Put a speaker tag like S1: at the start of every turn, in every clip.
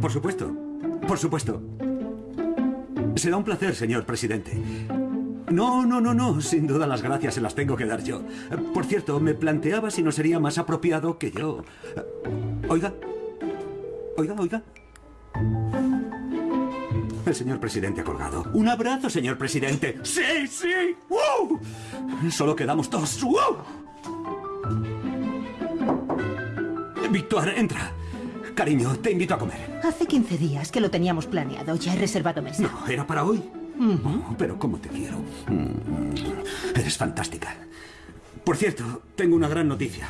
S1: Por supuesto. Por supuesto. Será un placer, señor presidente. No, no, no, no. Sin duda las gracias se las tengo que dar yo. Por cierto, me planteaba si no sería más apropiado que yo... Oiga. Oiga, oiga. El señor presidente ha colgado. Un abrazo, señor presidente. Sí, sí. ¡Wow! Solo quedamos dos. ¡Wow! Víctor, entra. Cariño, te invito a comer.
S2: Hace 15 días que lo teníamos planeado. Ya he reservado mesa.
S1: No, era para hoy. Oh, pero cómo te quiero. Mm, Eres fantástica. Por cierto, tengo una gran noticia.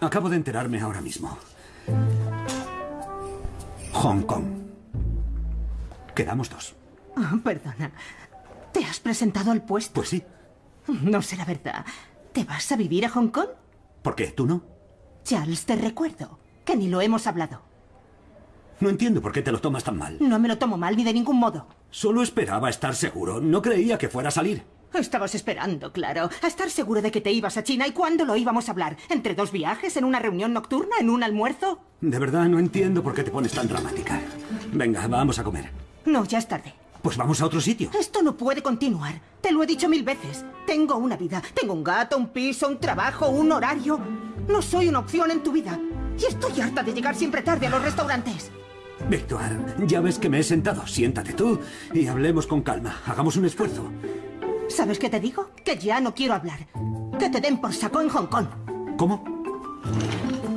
S1: Acabo de enterarme ahora mismo. Hong Kong. Quedamos dos.
S2: Ah, perdona. ¿Te has presentado al puesto?
S1: Pues sí.
S2: No será verdad. ¿Te vas a vivir a Hong Kong?
S1: ¿Por qué? ¿Tú no?
S2: Charles, te recuerdo que ni lo hemos hablado.
S1: No entiendo por qué te lo tomas tan mal.
S2: No me lo tomo mal ni de ningún modo.
S1: Solo esperaba estar seguro. No creía que fuera a salir.
S2: Estabas esperando, claro, a estar seguro de que te ibas a China y cuándo lo íbamos a hablar. ¿Entre dos viajes? ¿En una reunión nocturna? ¿En un almuerzo?
S1: De verdad no entiendo por qué te pones tan dramática. Venga, vamos a comer.
S2: No, ya es tarde.
S1: Pues vamos a otro sitio.
S2: Esto no puede continuar. Te lo he dicho mil veces. Tengo una vida. Tengo un gato, un piso, un trabajo, un horario. No soy una opción en tu vida. Y estoy harta de llegar siempre tarde a los restaurantes.
S1: Víctor, ya ves que me he sentado. Siéntate tú y hablemos con calma. Hagamos un esfuerzo.
S2: ¿Sabes qué te digo? Que ya no quiero hablar. Que te den por saco en Hong Kong.
S1: ¿Cómo?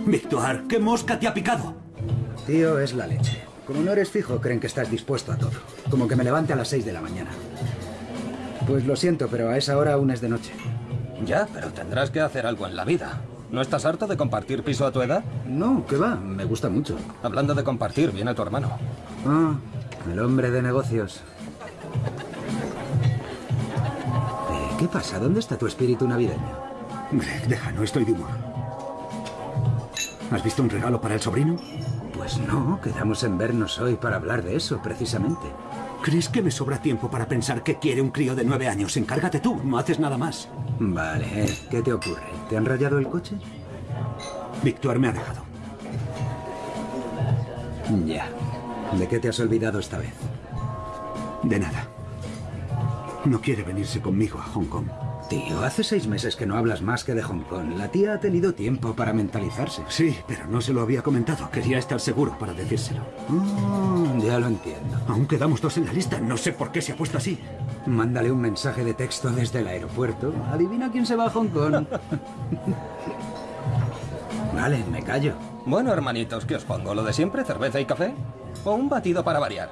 S1: Víctor, ¿qué mosca te ha picado?
S3: Tío, es la leche. Como no eres fijo, creen que estás dispuesto a todo. Como que me levante a las 6 de la mañana. Pues lo siento, pero a esa hora aún es de noche.
S4: Ya, pero tendrás que hacer algo en la vida. ¿No estás harto de compartir piso a tu edad?
S3: No, ¿qué va? Me gusta mucho.
S4: Hablando de compartir, viene tu hermano.
S3: Ah, el hombre de negocios. Eh, ¿Qué pasa? ¿Dónde está tu espíritu navideño?
S1: Greg, deja, no estoy de humor. ¿Has visto un regalo para el sobrino?
S3: Pues no, quedamos en vernos hoy para hablar de eso, precisamente.
S1: ¿Crees que me sobra tiempo para pensar qué quiere un crío de nueve años? Encárgate tú, no haces nada más.
S3: Vale, eh, ¿qué te ocurre? ¿Te han rayado el coche?
S1: Víctor me ha dejado.
S3: Ya. ¿De qué te has olvidado esta vez?
S1: De nada. No quiere venirse conmigo a Hong Kong.
S3: Tío, hace seis meses que no hablas más que de Hong Kong. La tía ha tenido tiempo para mentalizarse.
S1: Sí, pero no se lo había comentado. Quería estar seguro para decírselo.
S3: Oh, ya lo entiendo.
S1: Aún quedamos dos en la lista. No sé por qué se ha puesto así.
S3: Mándale un mensaje de texto desde el aeropuerto. Adivina quién se va a Hong Kong. vale, me callo.
S4: Bueno, hermanitos, ¿qué os pongo? ¿Lo de siempre? ¿Cerveza y café? ¿O un batido para variar?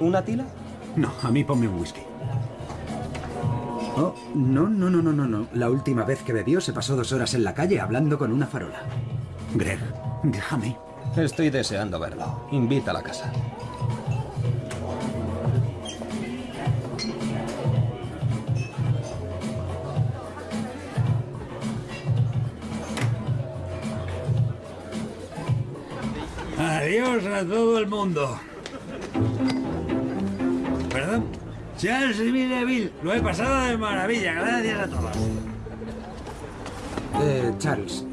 S4: ¿Una tila?
S1: No, a mí ponme un whisky.
S3: Oh, no, no, no, no, no, no. La última vez que bebió se pasó dos horas en la calle hablando con una farola.
S1: Greg, déjame.
S4: Estoy deseando verlo. Invita a la casa.
S5: Adiós a todo el mundo. Charles Villeneuve, lo he pasado de maravilla. Gracias a todos.
S3: Eh, Charles.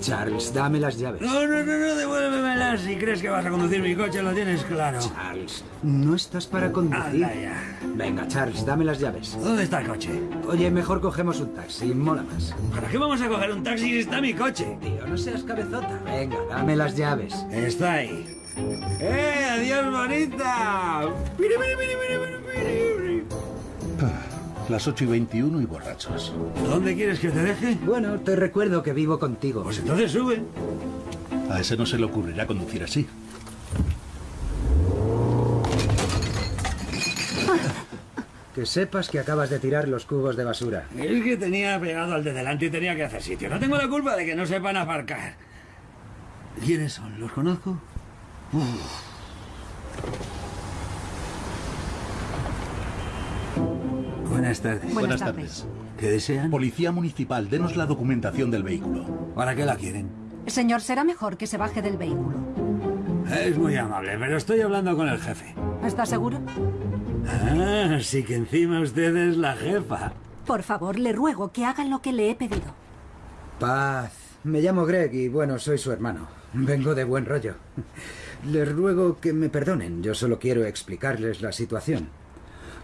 S3: Charles, dame las llaves.
S5: No, no, no, no, devuélvemelas. Si crees que vas a conducir mi coche, lo tienes claro.
S3: Charles, no estás para conducir.
S5: Anda ya.
S3: Venga, Charles, dame las llaves.
S5: ¿Dónde está el coche?
S3: Oye, mejor cogemos un taxi, mola más.
S5: ¿Para qué vamos a coger un taxi si está mi coche?
S3: Tío, no seas cabezota. Venga, dame las llaves.
S5: Está ahí. ¡Eh, adiós, bonita! Mire, mire, mire, mire, mire, mire.
S6: Las 8 y 21 y borrachos.
S5: ¿Dónde quieres que te deje?
S3: Bueno, te recuerdo que vivo contigo.
S5: Pues entonces sube.
S6: A ese no se le ocurrirá conducir así.
S3: Que sepas que acabas de tirar los cubos de basura.
S5: Es que tenía pegado al de delante y tenía que hacer sitio. No tengo la culpa de que no sepan aparcar. ¿Quiénes son? ¿Los conozco? Buenas tardes.
S6: Buenas tardes.
S1: ¿Qué desean?
S6: Policía Municipal, denos la documentación del vehículo.
S1: ¿Para qué la quieren?
S7: Señor, será mejor que se baje del vehículo.
S5: Es muy amable, pero estoy hablando con el jefe.
S7: ¿Está seguro?
S5: Ah, sí que encima usted es la jefa.
S7: Por favor, le ruego que hagan lo que le he pedido.
S3: Paz. Me llamo Greg y bueno, soy su hermano. Vengo de buen rollo. Les ruego que me perdonen. Yo solo quiero explicarles la situación.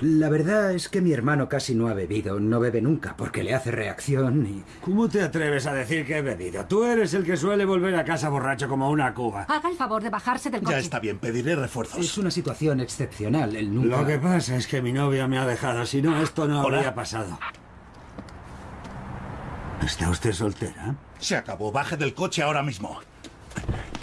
S3: La verdad es que mi hermano casi no ha bebido. No bebe nunca porque le hace reacción y...
S5: ¿Cómo te atreves a decir que he bebido? Tú eres el que suele volver a casa borracho como una cuba.
S7: Haga el favor de bajarse del coche.
S6: Ya está bien, pediré
S3: Es
S6: refuerzos.
S3: una situación excepcional. Él nunca...
S5: Lo que pasa es que mi novia me ha dejado. Si no, esto no
S6: Hola.
S5: habría pasado. ¿Está usted soltera?
S6: Se acabó, baje del coche ahora mismo.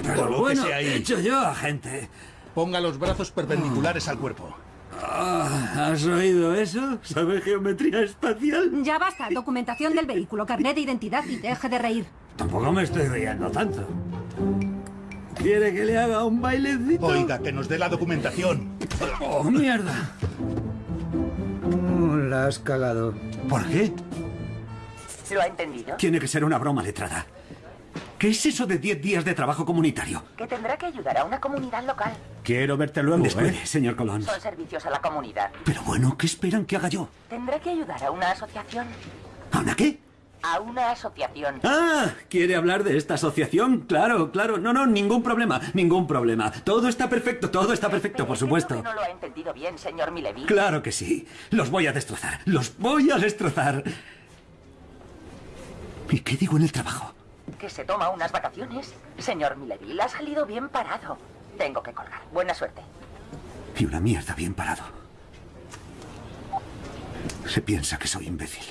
S5: Pero bueno,
S6: ahí.
S5: he hecho yo, agente.
S6: Ponga los brazos perpendiculares al cuerpo.
S5: Ah, ¿Has oído eso? ¿Sabe geometría espacial?
S7: Ya basta. Documentación del vehículo, carnet de identidad y deje de reír.
S5: Tampoco me estoy riendo tanto. ¿Quiere que le haga un bailecito?
S6: Oiga, que nos dé la documentación.
S5: ¡Oh, mierda!
S3: Oh, la has cagado.
S5: ¿Por qué?
S8: ¿Lo ha entendido?
S1: Tiene que ser una broma letrada. ¿Qué es eso de 10 días de trabajo comunitario?
S8: Que tendrá que ayudar a una comunidad local.
S1: Quiero verte luego. Espere,
S5: ¿eh?
S1: señor Colón.
S8: Son servicios a la comunidad.
S1: Pero bueno, ¿qué esperan que haga yo?
S8: Tendrá que ayudar a una asociación.
S1: ¿A una qué?
S8: A una asociación.
S1: Ah, ¿quiere hablar de esta asociación? Claro, claro. No, no, ningún problema, ningún problema. Todo está perfecto, todo está perfecto, por supuesto.
S8: que no lo ha entendido bien, señor Mileville.
S1: Claro que sí. Los voy a destrozar. Los voy a destrozar. ¿Y qué digo en el trabajo?
S8: Que se toma unas vacaciones. Señor Mileville, ha salido bien parado. Tengo que colgar. Buena suerte.
S1: Y una mierda bien parado. Se piensa que soy imbécil.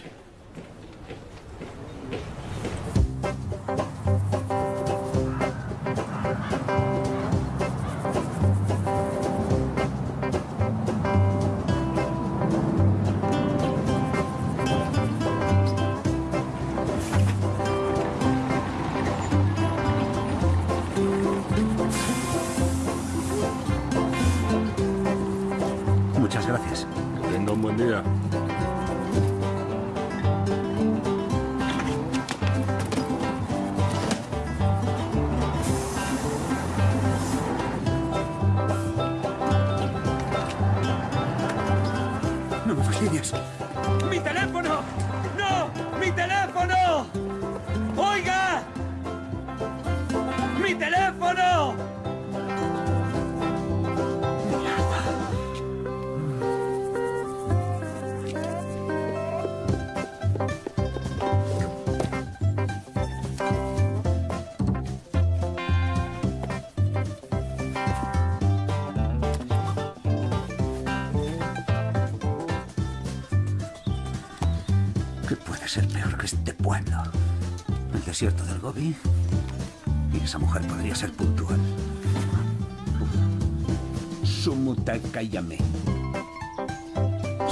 S1: Sumutakayame.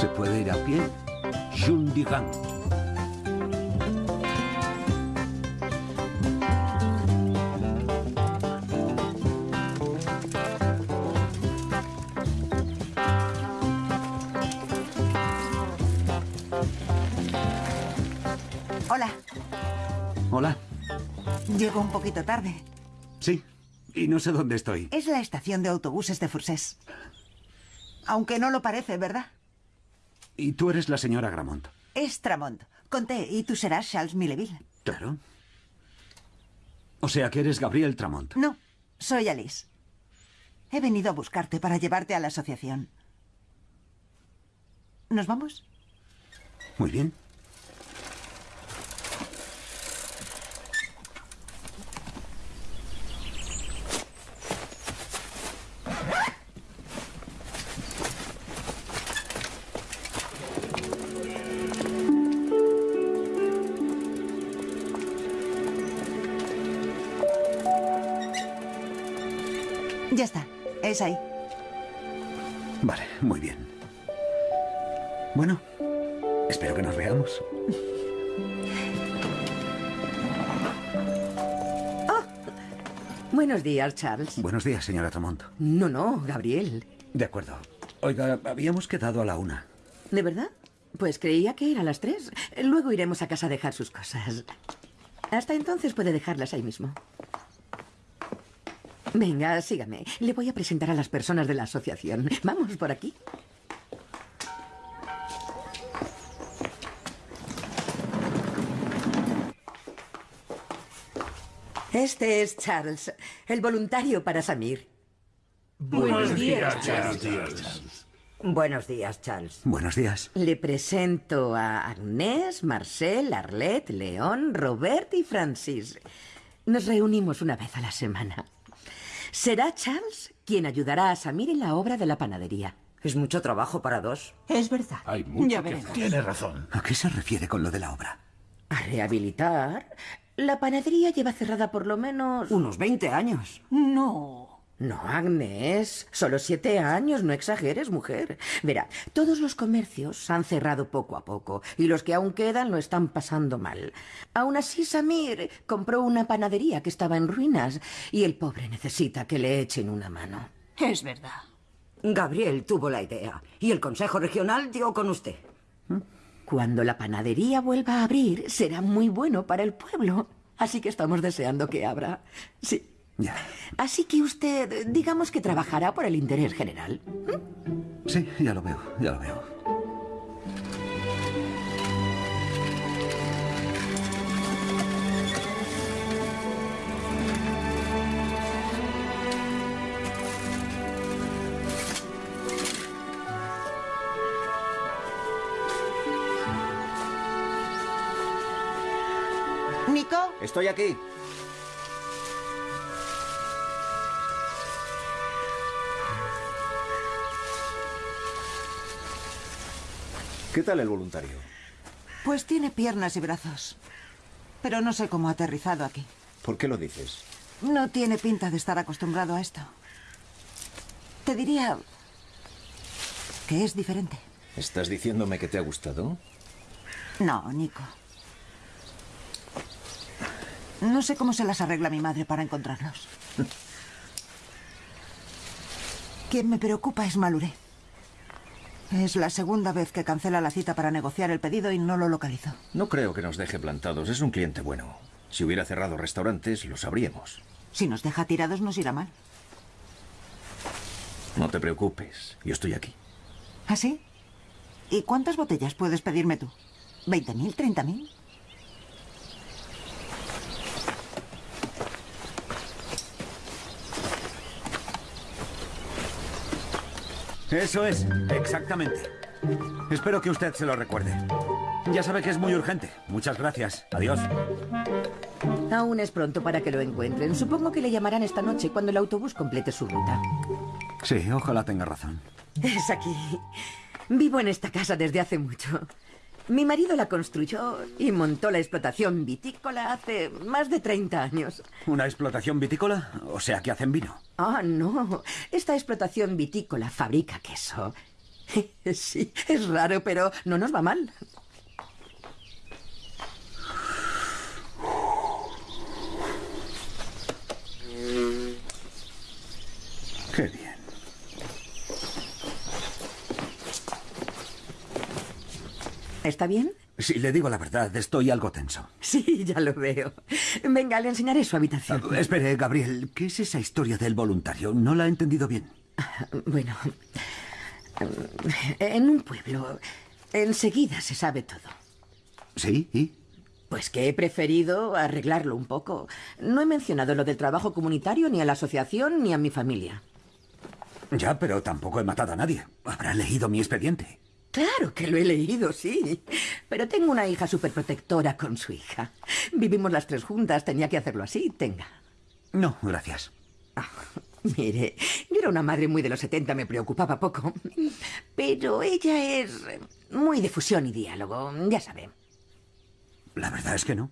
S1: ¿Se puede ir a pie? Yundigan.
S9: Hola,
S1: Hola.
S9: llego un poquito tarde.
S1: Sí. Y no sé dónde estoy.
S9: Es la estación de autobuses de Fursés. Aunque no lo parece, ¿verdad?
S1: Y tú eres la señora Gramont.
S9: Es Tramont. Conté, y tú serás Charles Milleville.
S1: Claro. O sea que eres Gabriel Tramont.
S9: No, soy Alice. He venido a buscarte para llevarte a la asociación. ¿Nos vamos?
S1: Muy bien.
S10: Días, Charles.
S1: Buenos días, señora Tramont.
S10: No, no, Gabriel.
S1: De acuerdo. Oiga, habíamos quedado a la una.
S10: ¿De verdad? Pues creía que era a las tres. Luego iremos a casa a dejar sus cosas. Hasta entonces puede dejarlas ahí mismo. Venga, sígame. Le voy a presentar a las personas de la asociación. Vamos por aquí. Este es Charles, el voluntario para Samir.
S11: Buenos días, Charles.
S10: Buenos días, Charles.
S1: Buenos días.
S10: Le presento a Agnès, Marcel, Arlette, León, Robert y Francis. Nos reunimos una vez a la semana. Será Charles quien ayudará a Samir en la obra de la panadería. Es mucho trabajo para dos.
S2: Es verdad.
S6: Hay mucho
S2: Ya
S6: que. Tiene razón.
S1: ¿A qué se refiere con lo de la obra?
S10: ¿A rehabilitar? La panadería lleva cerrada por lo menos...
S9: Unos 20 años.
S2: No.
S10: No, Agnes, solo siete años, no exageres, mujer. Verá, todos los comercios han cerrado poco a poco y los que aún quedan lo están pasando mal. Aún así, Samir compró una panadería que estaba en ruinas y el pobre necesita que le echen una mano.
S2: Es verdad.
S9: Gabriel tuvo la idea y el Consejo Regional dio con usted.
S10: Cuando la panadería vuelva a abrir, será muy bueno para el pueblo. Así que estamos deseando que abra. Sí.
S1: Ya.
S10: Así que usted, digamos que trabajará por el interés general.
S1: Sí, ya lo veo, ya lo veo.
S2: ¿Nico?
S12: Estoy aquí. ¿Qué tal el voluntario?
S9: Pues tiene piernas y brazos. Pero no sé cómo ha aterrizado aquí.
S12: ¿Por qué lo dices?
S9: No tiene pinta de estar acostumbrado a esto. Te diría que es diferente.
S12: ¿Estás diciéndome que te ha gustado?
S9: No, Nico. No sé cómo se las arregla mi madre para encontrarlos. Quien me preocupa es Maluré. Es la segunda vez que cancela la cita para negociar el pedido y no lo localizo.
S12: No creo que nos deje plantados. Es un cliente bueno. Si hubiera cerrado restaurantes, lo sabríamos.
S9: Si nos deja tirados nos irá mal.
S12: No te preocupes. Yo estoy aquí.
S9: ¿Ah, sí? ¿Y cuántas botellas puedes pedirme tú? ¿20.000? ¿30.000?
S1: Eso es, exactamente. Espero que usted se lo recuerde. Ya sabe que es muy urgente. Muchas gracias. Adiós.
S10: Aún es pronto para que lo encuentren. Supongo que le llamarán esta noche cuando el autobús complete su ruta.
S1: Sí, ojalá tenga razón.
S10: Es aquí. Vivo en esta casa desde hace mucho. Mi marido la construyó y montó la explotación vitícola hace más de 30 años.
S1: ¿Una explotación vitícola? O sea, que hacen vino.
S10: Ah, no. Esta explotación vitícola fabrica queso. Sí, es raro, pero no nos va mal.
S1: Qué bien.
S10: ¿Está bien?
S1: Si le digo la verdad, estoy algo tenso.
S10: Sí, ya lo veo. Venga, le enseñaré su habitación.
S1: Ah, espere, Gabriel, ¿qué es esa historia del voluntario? No la he entendido bien.
S10: Bueno, en un pueblo enseguida se sabe todo.
S1: ¿Sí? ¿Y?
S10: Pues que he preferido arreglarlo un poco. No he mencionado lo del trabajo comunitario ni a la asociación ni a mi familia.
S1: Ya, pero tampoco he matado a nadie. Habrá leído mi expediente.
S10: Claro que lo he leído, sí. Pero tengo una hija superprotectora con su hija. Vivimos las tres juntas, tenía que hacerlo así. Tenga.
S1: No, gracias.
S10: Ah, mire, yo era una madre muy de los 70, me preocupaba poco. Pero ella es muy de fusión y diálogo, ya sabe.
S1: La verdad es que no.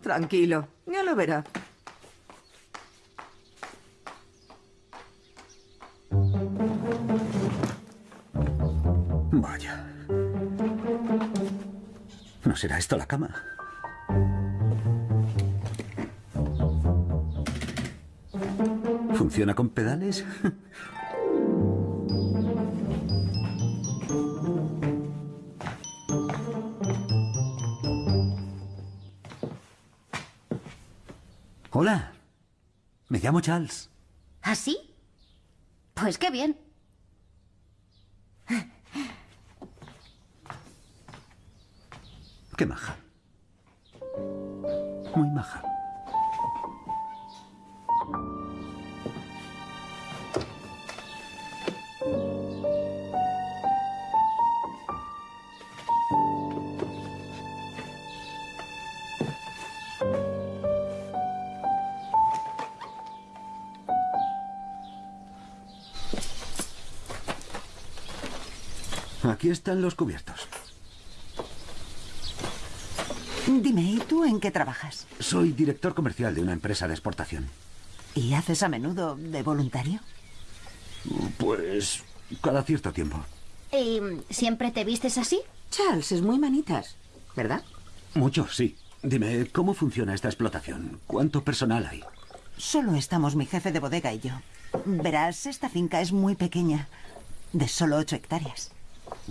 S10: Tranquilo, ya lo verá.
S1: Será esto la cama? ¿Funciona con pedales? Hola. Me llamo Charles.
S13: ¿Ah, sí? Pues qué bien.
S1: Qué maja. Muy maja. Aquí están los cubiertos.
S9: Dime, ¿y tú en qué trabajas?
S1: Soy director comercial de una empresa de exportación.
S9: ¿Y haces a menudo de voluntario?
S1: Pues cada cierto tiempo.
S13: ¿Y siempre te vistes así?
S10: Charles, es muy manitas, ¿verdad?
S1: Mucho, sí. Dime, ¿cómo funciona esta explotación? ¿Cuánto personal hay?
S9: Solo estamos mi jefe de bodega y yo. Verás, esta finca es muy pequeña, de solo ocho hectáreas.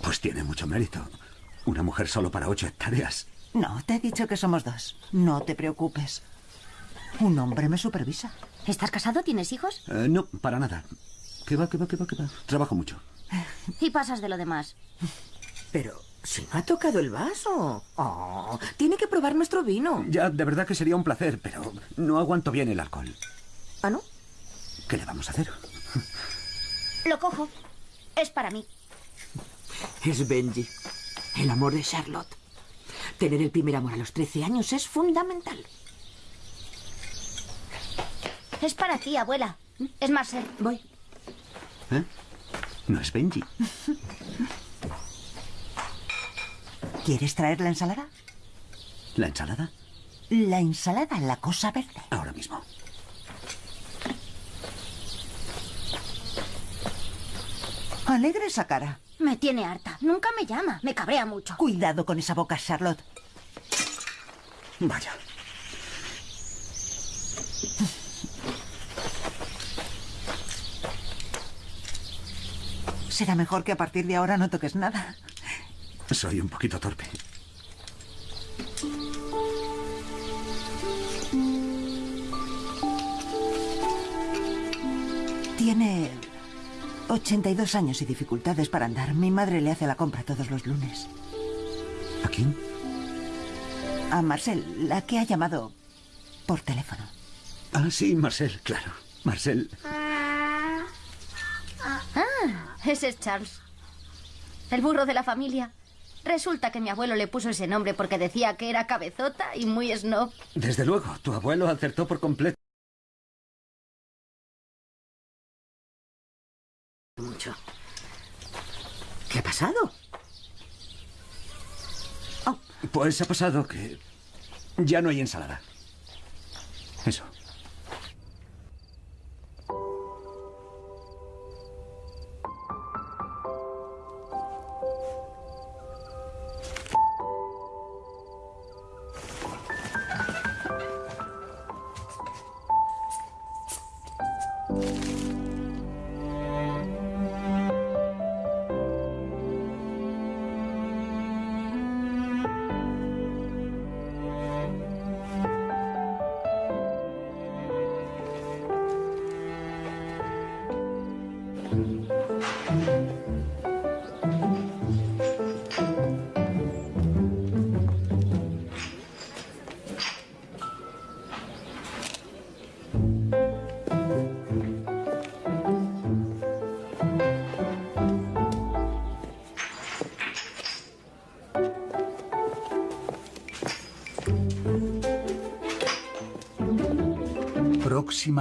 S1: Pues tiene mucho mérito. Una mujer solo para ocho hectáreas.
S9: No, te he dicho que somos dos. No te preocupes. Un hombre me supervisa.
S13: ¿Estás casado? ¿Tienes hijos?
S1: Eh, no, para nada. ¿Qué va, qué va, qué va, qué va? Trabajo mucho.
S13: Y pasas de lo demás.
S10: Pero si no ha tocado el vaso. Oh, tiene que probar nuestro vino.
S1: Ya, de verdad que sería un placer, pero no aguanto bien el alcohol.
S10: ¿Ah, no?
S1: ¿Qué le vamos a hacer?
S13: Lo cojo. Es para mí.
S10: Es Benji, el amor de Charlotte. Tener el primer amor a los 13 años es fundamental.
S13: Es para ti, abuela. Es Marcel.
S10: Voy.
S1: ¿Eh? No es Benji.
S9: ¿Quieres traer la ensalada?
S1: ¿La ensalada?
S9: La ensalada, la cosa verde.
S1: Ahora mismo.
S9: Alegre esa cara.
S13: Me tiene harta. Nunca me llama. Me cabrea mucho.
S9: Cuidado con esa boca, Charlotte.
S1: Vaya.
S9: Será mejor que a partir de ahora no toques nada.
S1: Soy un poquito torpe.
S9: Tiene 82 años y dificultades para andar. Mi madre le hace la compra todos los lunes.
S1: ¿A quién?
S9: A Marcel, la que ha llamado por teléfono.
S1: Ah, sí, Marcel, claro. Marcel.
S13: Ah, ese es Charles. El burro de la familia. Resulta que mi abuelo le puso ese nombre porque decía que era cabezota y muy snob.
S1: Desde luego, tu abuelo acertó por completo.
S10: Mucho. ¿Qué ha pasado?
S1: Pues ha pasado que ya no hay ensalada. Eso.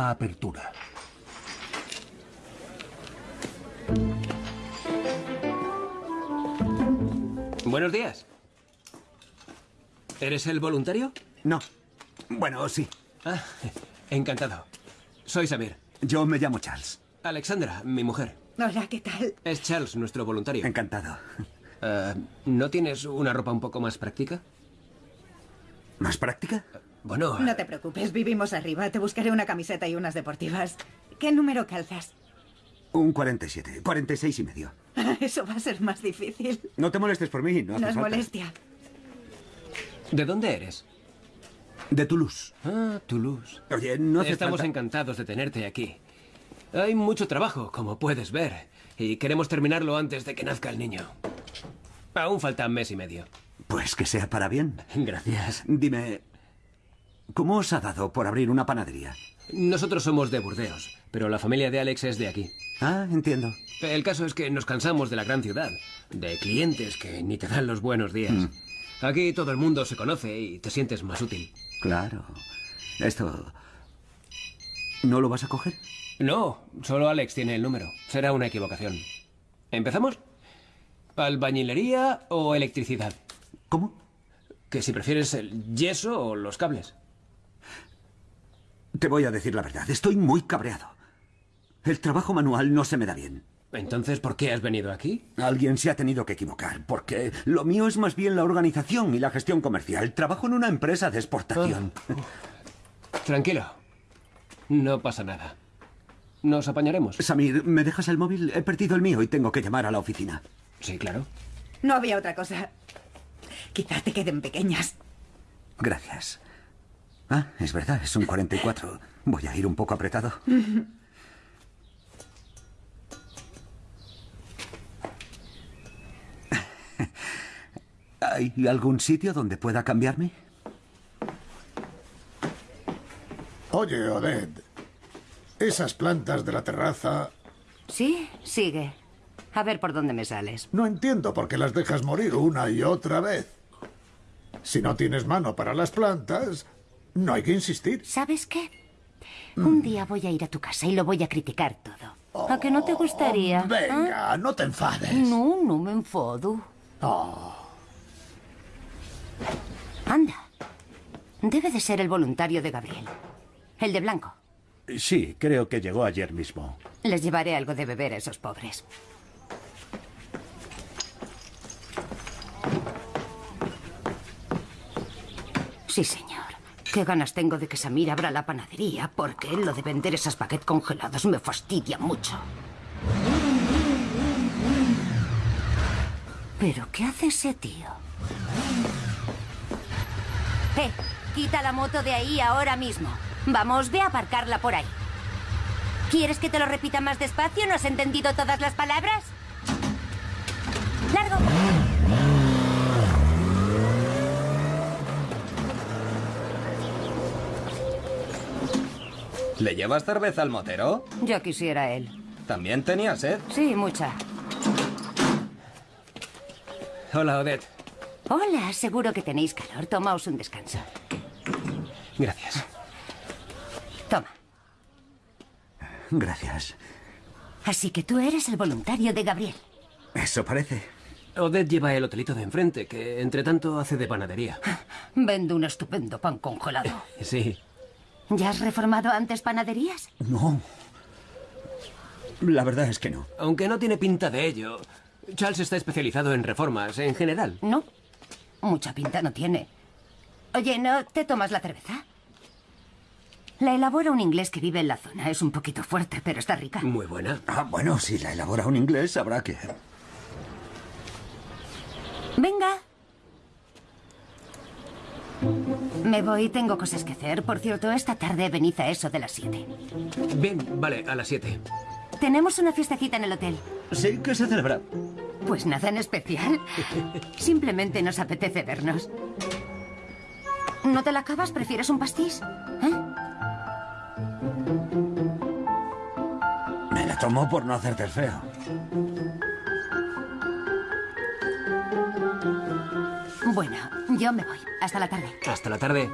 S6: Apertura.
S14: Buenos días. ¿Eres el voluntario?
S1: No. Bueno, sí.
S14: Ah, encantado. Soy Samir.
S1: Yo me llamo Charles.
S14: Alexandra, mi mujer.
S2: Hola, ¿qué tal?
S14: Es Charles, nuestro voluntario.
S1: Encantado.
S14: Ah, ¿No tienes una ropa un poco más práctica?
S1: ¿Más práctica?
S14: Bueno.
S2: No te preocupes, vivimos arriba. Te buscaré una camiseta y unas deportivas. ¿Qué número calzas?
S1: Un 47. 46 y medio.
S2: Eso va a ser más difícil.
S1: No te molestes por mí, no hace
S2: No es
S1: falta.
S2: molestia.
S14: ¿De dónde eres?
S1: De Toulouse.
S14: Ah, Toulouse.
S1: Oye, no hace
S14: Estamos
S1: falta-
S14: encantados de tenerte aquí. Hay mucho trabajo, como puedes ver, y queremos terminarlo antes de que nazca el niño. Aún falta mes y medio.
S1: Pues que sea para bien.
S14: Gracias.
S1: Dime, ¿cómo os ha dado por abrir una panadería?
S14: Nosotros somos de Burdeos, pero la familia de Alex es de aquí.
S1: Ah, entiendo.
S14: El caso es que nos cansamos de la gran ciudad, de clientes que ni te dan los buenos días.
S1: Mm.
S14: Aquí todo el mundo se conoce y te sientes más útil.
S1: Claro. Esto... ¿No lo vas a coger?
S14: No, solo Alex tiene el número. Será una equivocación. ¿Empezamos? ¿Albañilería o electricidad?
S1: ¿Cómo?
S14: Que si prefieres el yeso o los cables.
S1: Te voy a decir la verdad, estoy muy cabreado. El trabajo manual no se me da bien.
S14: Entonces, ¿por qué has venido aquí?
S1: Alguien se ha tenido que equivocar, porque lo mío es más bien la organización y la gestión comercial. Trabajo en una empresa de exportación.
S14: Tranquilo. No pasa nada. Nos apañaremos.
S1: Samir, ¿me dejas el móvil? He perdido el mío y tengo que llamar a la oficina.
S14: Sí, claro.
S15: No había otra cosa. Quizá te queden pequeñas.
S1: Gracias. Ah, es verdad, es un 44. Voy a ir un poco apretado. ¿Hay algún sitio donde pueda cambiarme?
S16: Oye, Odette, esas plantas de la terraza...
S13: Sí, sigue. A ver por dónde me sales.
S16: No entiendo por qué las dejas morir una y otra vez. Si no tienes mano para las plantas, no hay que insistir.
S13: ¿Sabes qué? Un día voy a ir a tu casa y lo voy a criticar todo. ¿A que no te gustaría?
S16: Oh, venga,
S13: ¿Ah?
S16: no te enfades.
S13: No, no me enfado.
S16: Oh.
S13: Anda. Debe de ser el voluntario de Gabriel. El de blanco.
S6: Sí, creo que llegó ayer mismo.
S13: Les llevaré algo de beber a esos pobres. Sí, señor. Qué ganas tengo de que Samir abra la panadería, porque lo de vender esas baguettes congeladas me fastidia mucho. ¿Pero qué hace ese tío? ¡Eh! Quita la moto de ahí ahora mismo. Vamos, ve a aparcarla por ahí. ¿Quieres que te lo repita más despacio? ¿No has entendido todas las palabras? ¡Largo!
S12: ¿Le llevas cerveza al motero?
S13: Ya quisiera él.
S12: ¿También tenía sed?
S13: Sí, mucha.
S14: Hola, Odette.
S13: Hola, seguro que tenéis calor. Tomaos un descanso.
S14: Gracias.
S13: Toma.
S1: Gracias.
S13: Así que tú eres el voluntario de Gabriel.
S1: Eso parece.
S14: Odette lleva el hotelito de enfrente, que entre tanto hace de panadería.
S13: Vendo un estupendo pan congelado.
S14: Sí.
S13: ¿Ya has reformado antes panaderías?
S1: No. La verdad es que no.
S14: Aunque no tiene pinta de ello. Charles está especializado en reformas en general.
S13: No. Mucha pinta no tiene. Oye, ¿no te tomas la cerveza? La elabora un inglés que vive en la zona. Es un poquito fuerte, pero está rica.
S14: Muy buena.
S1: Ah, bueno, si la elabora un inglés, habrá que...
S13: Venga. Me voy, tengo cosas que hacer. Por cierto, esta tarde venid a eso de las 7.
S14: Bien, vale, a las 7.
S13: Tenemos una fiestecita en el hotel.
S1: Sí, ¿qué se celebra?
S13: Pues nada en especial. Simplemente nos apetece vernos. ¿No te la acabas? ¿Prefieres un pastis? ¿Eh?
S1: Me la tomo por no hacerte el feo.
S13: Bueno, yo me voy. Hasta la tarde.
S14: Hasta la tarde.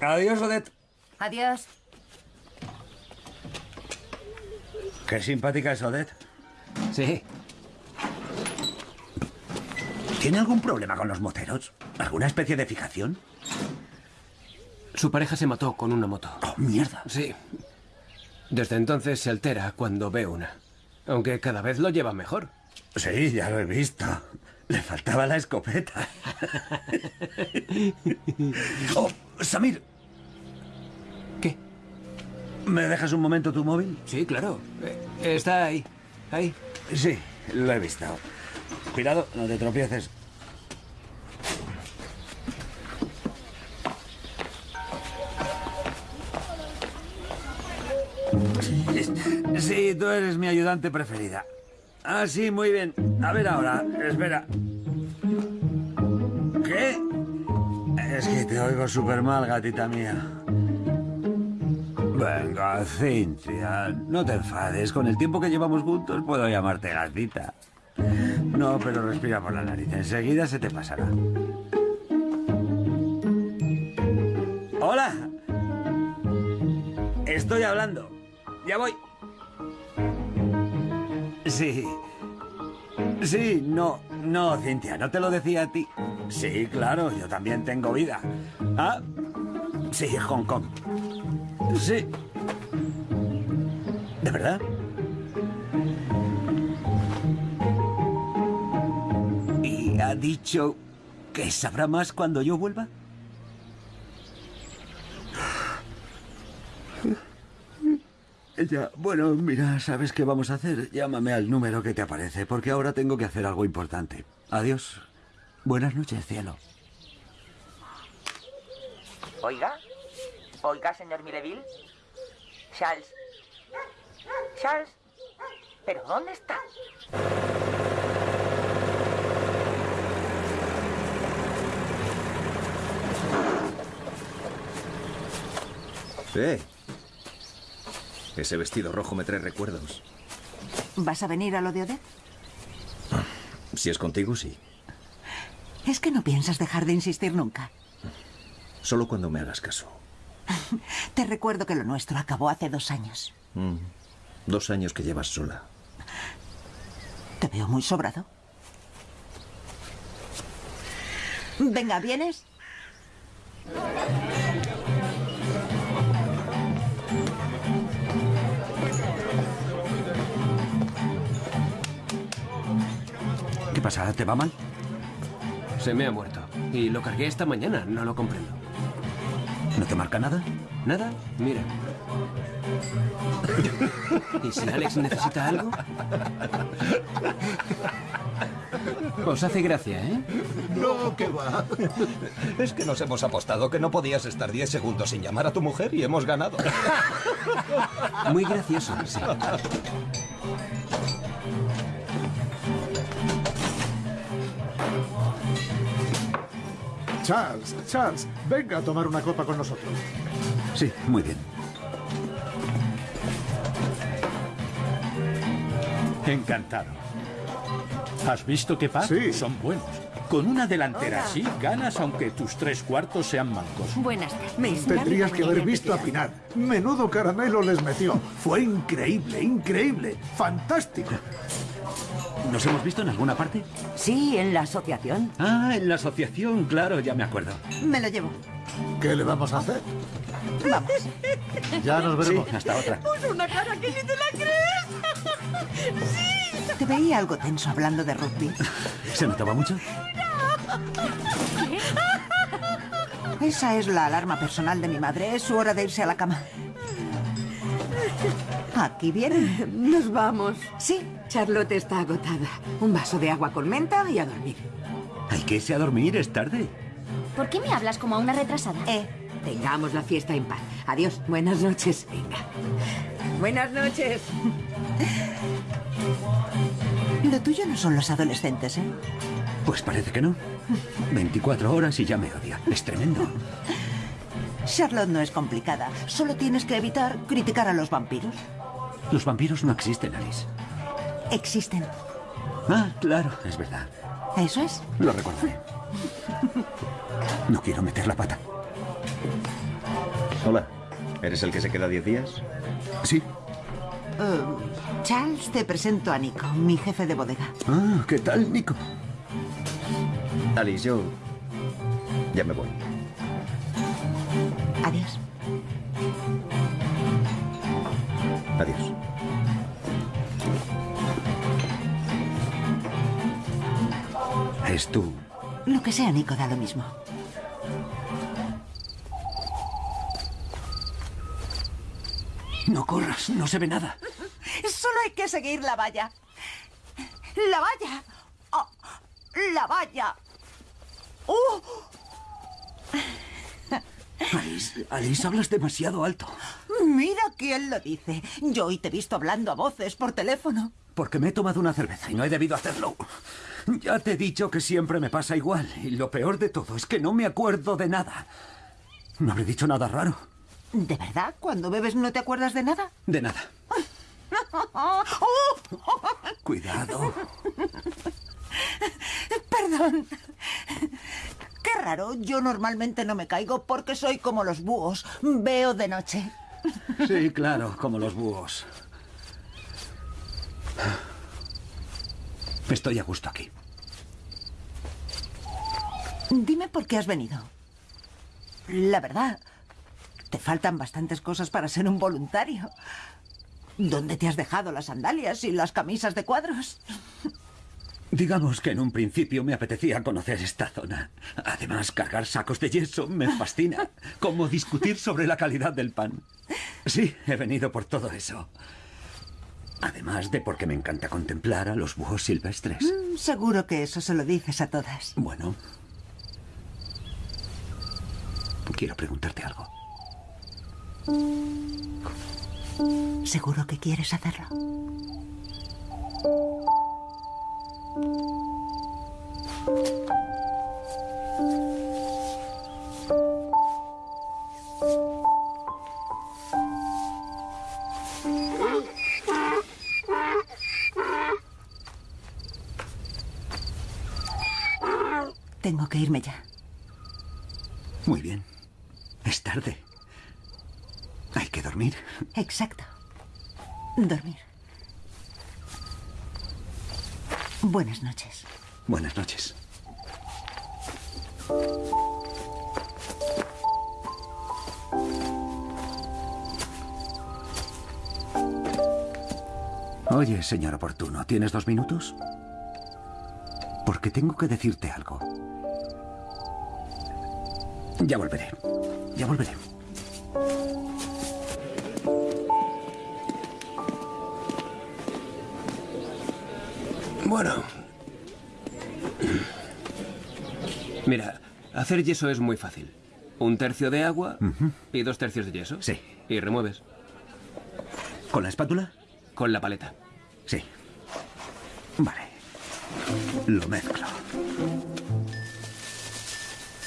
S1: Adiós, Odette.
S13: Adiós.
S1: Qué simpática es Odette.
S14: Sí.
S1: ¿Tiene algún problema con los moteros? ¿Alguna especie de fijación?
S14: Su pareja se mató con una moto.
S1: Oh, mierda.
S14: Sí. Desde entonces se altera cuando ve una. Aunque cada vez lo lleva mejor.
S1: Sí, ya lo he visto. Le faltaba la escopeta. oh, Samir.
S14: ¿Qué?
S1: ¿Me dejas un momento tu móvil?
S14: Sí, claro. Eh, está ahí. Ahí.
S1: Sí, lo he visto. Cuidado, no te tropieces. Sí, tú eres mi ayudante preferida. Ah, sí, muy bien. A ver ahora, espera. ¿Qué? Es que te oigo súper mal, gatita mía. Venga, Cintia, no te enfades. Con el tiempo que llevamos juntos puedo llamarte gatita. No, pero respira por la nariz. Enseguida se te pasará. Hola. Estoy hablando. Ya voy. Sí. Sí, no, no, Cintia, no te lo decía a ti. Sí, claro, yo también tengo vida. Ah, sí, Hong Kong. Sí. ¿De verdad? ¿Y ha dicho que sabrá más cuando yo vuelva? Ya, bueno, mira, ¿sabes qué vamos a hacer? Llámame al número que te aparece, porque ahora tengo que hacer algo importante. Adiós. Buenas noches, cielo.
S8: Oiga. Oiga, señor Mileville. Charles. Charles. ¿Pero dónde está?
S12: Eh. Ese vestido rojo me trae recuerdos.
S9: ¿Vas a venir a lo de Odette?
S12: Si es contigo, sí.
S9: Es que no piensas dejar de insistir nunca.
S12: Solo cuando me hagas caso.
S9: Te recuerdo que lo nuestro acabó hace dos años.
S12: Mm. Dos años que llevas sola.
S9: Te veo muy sobrado. Venga, ¿vienes?
S1: Pasa? ¿Te va mal?
S14: Se me ha muerto. Y lo cargué esta mañana, no lo comprendo.
S1: ¿No te marca nada?
S14: ¿Nada? Mira. ¿Y si Alex necesita algo? Os hace gracia, ¿eh?
S16: No, que va.
S4: Es que nos hemos apostado que no podías estar 10 segundos sin llamar a tu mujer y hemos ganado.
S14: Muy gracioso, sí.
S16: Charles, Charles, venga a tomar una copa con nosotros.
S1: Sí, muy bien.
S6: Encantado. ¿Has visto qué par?
S16: Sí.
S6: Son buenos. Con una delantera
S17: Hola.
S6: así ganas aunque tus tres cuartos sean mancos.
S17: Buenas tardes.
S16: Tendrías que haber visto a. Pinar. Menudo caramelo les metió. Fue increíble, increíble. Fantástico.
S1: ¿Nos hemos visto en alguna parte?
S15: Sí, en la asociación.
S1: Ah, en la asociación, claro, ya me acuerdo.
S9: Me lo llevo.
S16: ¿Qué le vamos a hacer?
S9: Vamos.
S16: Ya nos veremos.
S1: Sí, hasta otra.
S15: Puso una cara que ni te la crees. ¡Sí!
S9: Te veía algo tenso hablando de rugby.
S1: ¿Se notaba mucho?
S9: Esa es la alarma personal de mi madre. Es su hora de irse a la cama. Aquí vienen.
S10: Nos vamos.
S9: Sí.
S10: Charlotte está agotada. Un vaso de agua con menta y a dormir.
S1: Hay que irse a dormir, es tarde.
S13: ¿Por qué me hablas como a una retrasada?
S10: Eh, tengamos la fiesta en paz. Adiós. Buenas noches. Venga. Buenas noches.
S9: Lo tuyo no son los adolescentes, ¿eh?
S1: Pues parece que no. 24 horas y ya me odia. Es tremendo.
S9: Charlotte no es complicada. Solo tienes que evitar criticar a los vampiros.
S1: Los vampiros no existen, Alice.
S9: Existen.
S1: Ah, claro, es verdad.
S9: Eso es.
S1: Lo recordaré. No quiero meter la pata.
S12: Hola. ¿Eres el que se queda 10 días?
S1: Sí.
S9: Eh, Charles, te presento a Nico, mi jefe de bodega.
S1: Ah, ¿qué tal, Nico?
S12: Alice, yo... Ya me voy.
S9: Adiós.
S12: Adiós.
S1: Es tú.
S9: Lo que sea, Nico, da lo mismo.
S1: No corras, no se ve nada.
S9: Solo hay que seguir la valla. ¡La valla! ¡Oh! ¡La valla! ¡Oh!
S1: Alice, Alice, hablas demasiado alto.
S9: Mira quién lo dice. Yo hoy te he visto hablando a voces por teléfono.
S1: Porque me he tomado una cerveza y no he debido hacerlo. Ya te he dicho que siempre me pasa igual. Y lo peor de todo es que no me acuerdo de nada. No habré dicho nada raro.
S9: ¿De verdad? ¿Cuando bebes no te acuerdas de nada?
S1: De nada. Cuidado.
S9: Perdón. Qué raro. Yo normalmente no me caigo porque soy como los búhos. Veo de noche.
S1: Sí, claro, como los búhos. Estoy a gusto aquí.
S9: Dime por qué has venido. La verdad, te faltan bastantes cosas para ser un voluntario. ¿Dónde te has dejado las sandalias y las camisas de cuadros?
S1: Digamos que en un principio me apetecía conocer esta zona. Además, cargar sacos de yeso me fascina. Como discutir sobre la calidad del pan. Sí, he venido por todo eso. Además de porque me encanta contemplar a los búhos silvestres.
S9: Mm, seguro que eso se lo dices a todas.
S1: Bueno. Quiero preguntarte algo.
S9: ¿Seguro que quieres hacerlo? Tengo que irme ya.
S1: Muy bien. Es tarde. Hay que dormir.
S9: Exacto. Dormir. Buenas noches.
S1: Buenas noches. Oye, señor oportuno, ¿tienes dos minutos? Porque tengo que decirte algo. Ya volveré. Ya volveré.
S14: Bueno. Mira, hacer yeso es muy fácil. Un tercio de agua y dos tercios de yeso.
S1: Sí.
S14: Y remueves.
S1: ¿Con la espátula?
S14: Con la paleta.
S1: Sí. Vale. Lo mezclo.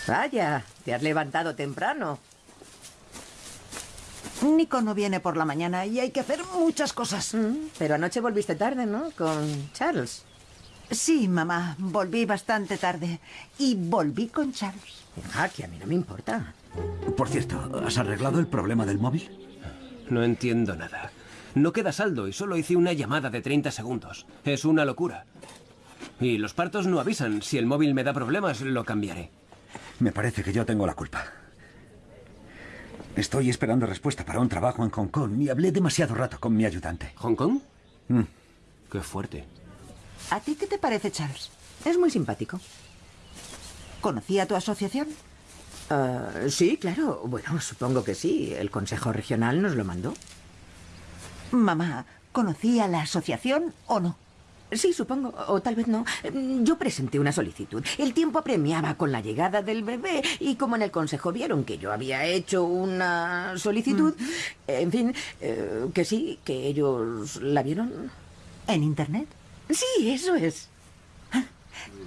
S10: Vaya, te has levantado temprano.
S9: Nico no viene por la mañana y hay que hacer muchas cosas.
S10: Pero anoche volviste tarde, ¿no? Con Charles.
S9: Sí, mamá, volví bastante tarde. Y volví con Charles.
S10: Ah, que a mí no me importa.
S1: Por cierto, ¿has arreglado el problema del móvil?
S14: No entiendo nada. No queda saldo y solo hice una llamada de 30 segundos. Es una locura. Y los partos no avisan. Si el móvil me da problemas, lo cambiaré.
S1: Me parece que yo tengo la culpa. Estoy esperando respuesta para un trabajo en Hong Kong y hablé demasiado rato con mi ayudante.
S14: ¿Hong Kong?
S1: Mm.
S14: Qué fuerte.
S9: ¿A ti qué te parece, Charles?
S10: Es muy simpático.
S9: ¿Conocía tu asociación?
S10: Ah, sí, claro. Bueno, supongo que sí. El Consejo Regional nos lo mandó.
S9: Mamá, ¿conocía la asociación o no?
S10: Sí, supongo, o tal vez no. Yo presenté una solicitud. El tiempo apremiaba con la llegada del bebé y como en el consejo vieron que yo había hecho una solicitud, en fin, eh, que sí, que ellos la vieron.
S9: ¿En Internet?
S10: Sí, eso es.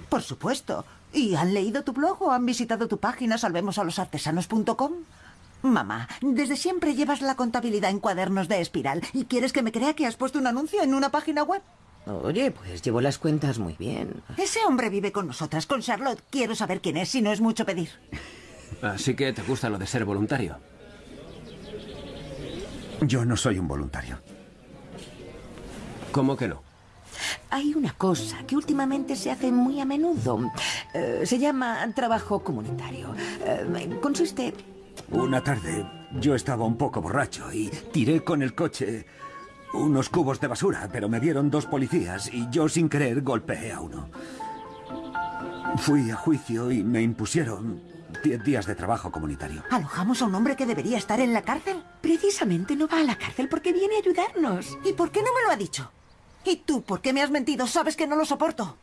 S9: Por supuesto. ¿Y han leído tu blog o han visitado tu página salvemosalosartesanos.com? Mamá, desde siempre llevas la contabilidad en cuadernos de espiral y quieres que me crea que has puesto un anuncio en una página web.
S10: Oye, pues llevo las cuentas muy bien.
S9: Ese hombre vive con nosotras, con Charlotte. Quiero saber quién es, si no es mucho pedir.
S14: Así que te gusta lo de ser voluntario.
S1: Yo no soy un voluntario.
S14: ¿Cómo que no?
S10: Hay una cosa que últimamente se hace muy a menudo. Eh, se llama trabajo comunitario. Eh, consiste...
S1: Una tarde yo estaba un poco borracho y tiré con el coche unos cubos de basura, pero me vieron dos policías y yo sin querer golpeé a uno. Fui a juicio y me impusieron diez días de trabajo comunitario.
S9: ¿Alojamos a un hombre que debería estar en la cárcel?
S10: Precisamente no va a la cárcel porque viene a ayudarnos.
S9: ¿Y por qué no me lo ha dicho? ¿Y tú por qué me has mentido? Sabes que no lo soporto.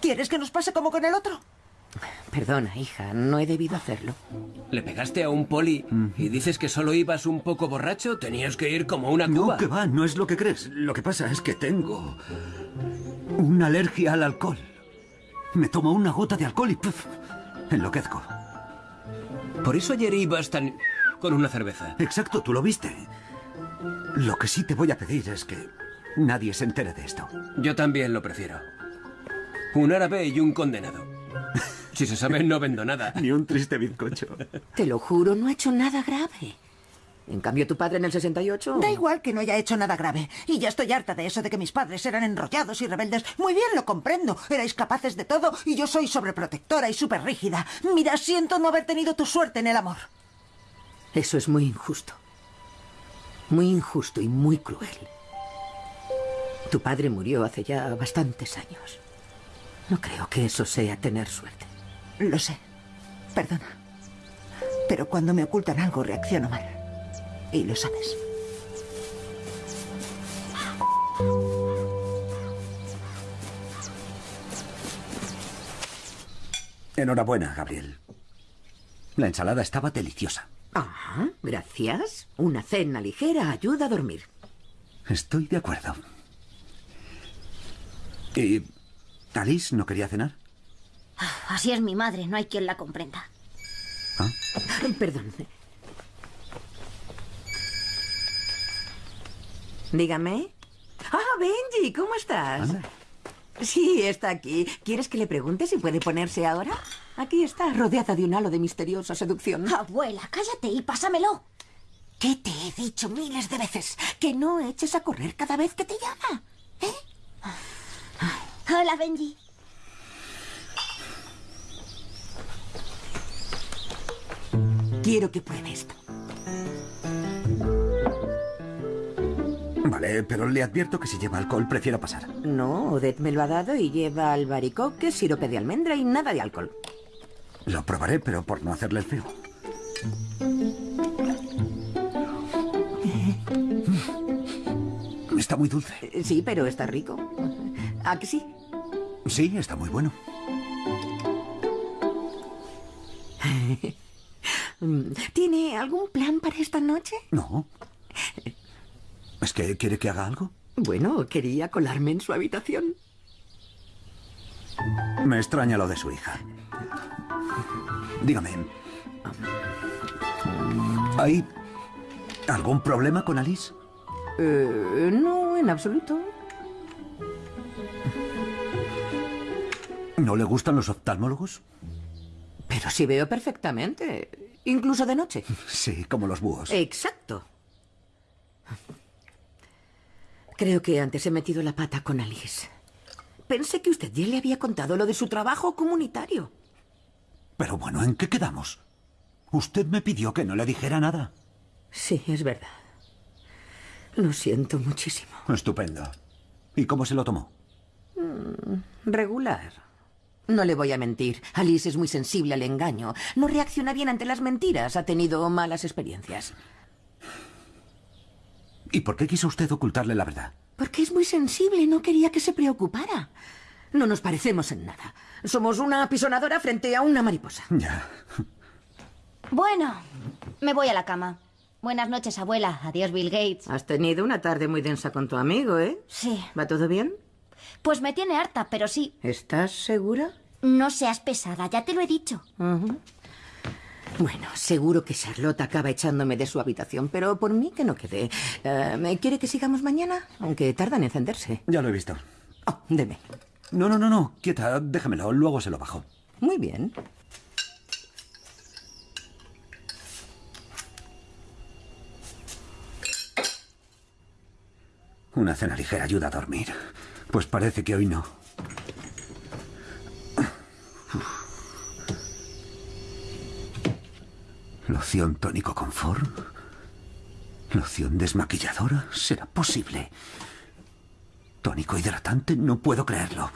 S9: ¿Quieres que nos pase como con el otro?
S10: Perdona, hija, no he debido hacerlo.
S14: ¿Le pegaste a un poli y dices que solo ibas un poco borracho? Tenías que ir como una cuba.
S1: No, que va, no es lo que crees. Lo que pasa es que tengo una alergia al alcohol. Me tomo una gota de alcohol y ¡puf! enloquezco.
S14: Por eso ayer ibas tan... con una cerveza.
S1: Exacto, tú lo viste. Lo que sí te voy a pedir es que nadie se entere de esto.
S14: Yo también lo prefiero. Un árabe y un condenado. Si se sabe, no vendo nada.
S1: Ni un triste bizcocho.
S10: Te lo juro, no ha hecho nada grave. En cambio, tu padre en el 68...
S9: Da igual que no haya hecho nada grave. Y ya estoy harta de eso de que mis padres eran enrollados y rebeldes. Muy bien, lo comprendo. Erais capaces de todo y yo soy sobreprotectora y súper rígida. Mira, siento no haber tenido tu suerte en el amor.
S10: Eso es muy injusto. Muy injusto y muy cruel. Tu padre murió hace ya bastantes años. No creo que eso sea tener suerte.
S9: Lo sé. Perdona. Pero cuando me ocultan algo reacciono mal. Y lo sabes.
S1: Enhorabuena, Gabriel. La ensalada estaba deliciosa.
S10: Ah, gracias. Una cena ligera ayuda a dormir.
S1: Estoy de acuerdo. ¿Y Alice no quería cenar?
S13: Así es mi madre, no hay quien la comprenda.
S10: Perdón. Dígame. Ah, Benji, ¿cómo estás? Sí, está aquí. ¿Quieres que le pregunte si puede ponerse ahora? Aquí está, rodeada de un halo de misteriosa seducción.
S13: Abuela, cállate y pásamelo.
S10: ¿Qué te he dicho miles de veces? Que no eches a correr cada vez que te llama.
S13: Hola, Benji.
S10: Quiero que pruebe esto.
S1: Vale, pero le advierto que si lleva alcohol prefiero pasar.
S10: No, Odette me lo ha dado y lleva albaricoque, sirope de almendra y nada de alcohol.
S1: Lo probaré, pero por no hacerle el feo. Está muy dulce.
S10: Sí, pero está rico. ¿A que sí?
S1: Sí, está muy bueno.
S10: ¿Tiene algún plan para esta noche?
S1: No. ¿Es que quiere que haga algo?
S10: Bueno, quería colarme en su habitación.
S1: Me extraña lo de su hija. Dígame. ¿Hay algún problema con Alice?
S10: Eh, no, en absoluto.
S1: ¿No le gustan los oftalmólogos?
S10: Pero sí veo perfectamente. Incluso de noche.
S1: Sí, como los búhos.
S10: Exacto. Creo que antes he metido la pata con Alice. Pensé que usted ya le había contado lo de su trabajo comunitario.
S1: Pero bueno, ¿en qué quedamos? Usted me pidió que no le dijera nada.
S10: Sí, es verdad. Lo siento muchísimo.
S1: Estupendo. ¿Y cómo se lo tomó?
S10: Mm, regular. No le voy a mentir. Alice es muy sensible al engaño. No reacciona bien ante las mentiras. Ha tenido malas experiencias.
S1: ¿Y por qué quiso usted ocultarle la verdad?
S10: Porque es muy sensible. No quería que se preocupara. No nos parecemos en nada. Somos una apisonadora frente a una mariposa.
S1: Ya.
S13: Bueno, me voy a la cama. Buenas noches, abuela. Adiós, Bill Gates.
S10: Has tenido una tarde muy densa con tu amigo, ¿eh?
S13: Sí.
S10: ¿Va todo bien?
S13: Pues me tiene harta, pero sí.
S10: ¿Estás segura?
S13: No seas pesada, ya te lo he dicho.
S10: Bueno, seguro que Charlotte acaba echándome de su habitación, pero por mí que no quede. Eh, ¿Quiere que sigamos mañana? Aunque tardan en encenderse.
S1: Ya lo he visto.
S10: Oh, deme.
S1: No, no, no, no. Quieta, déjamelo. Luego se lo bajo.
S10: Muy bien.
S1: Una cena ligera ayuda a dormir. Pues parece que hoy no. ¿Loción tónico confort? ¿Loción desmaquilladora? ¿Será posible? ¿Tónico hidratante? No puedo creerlo.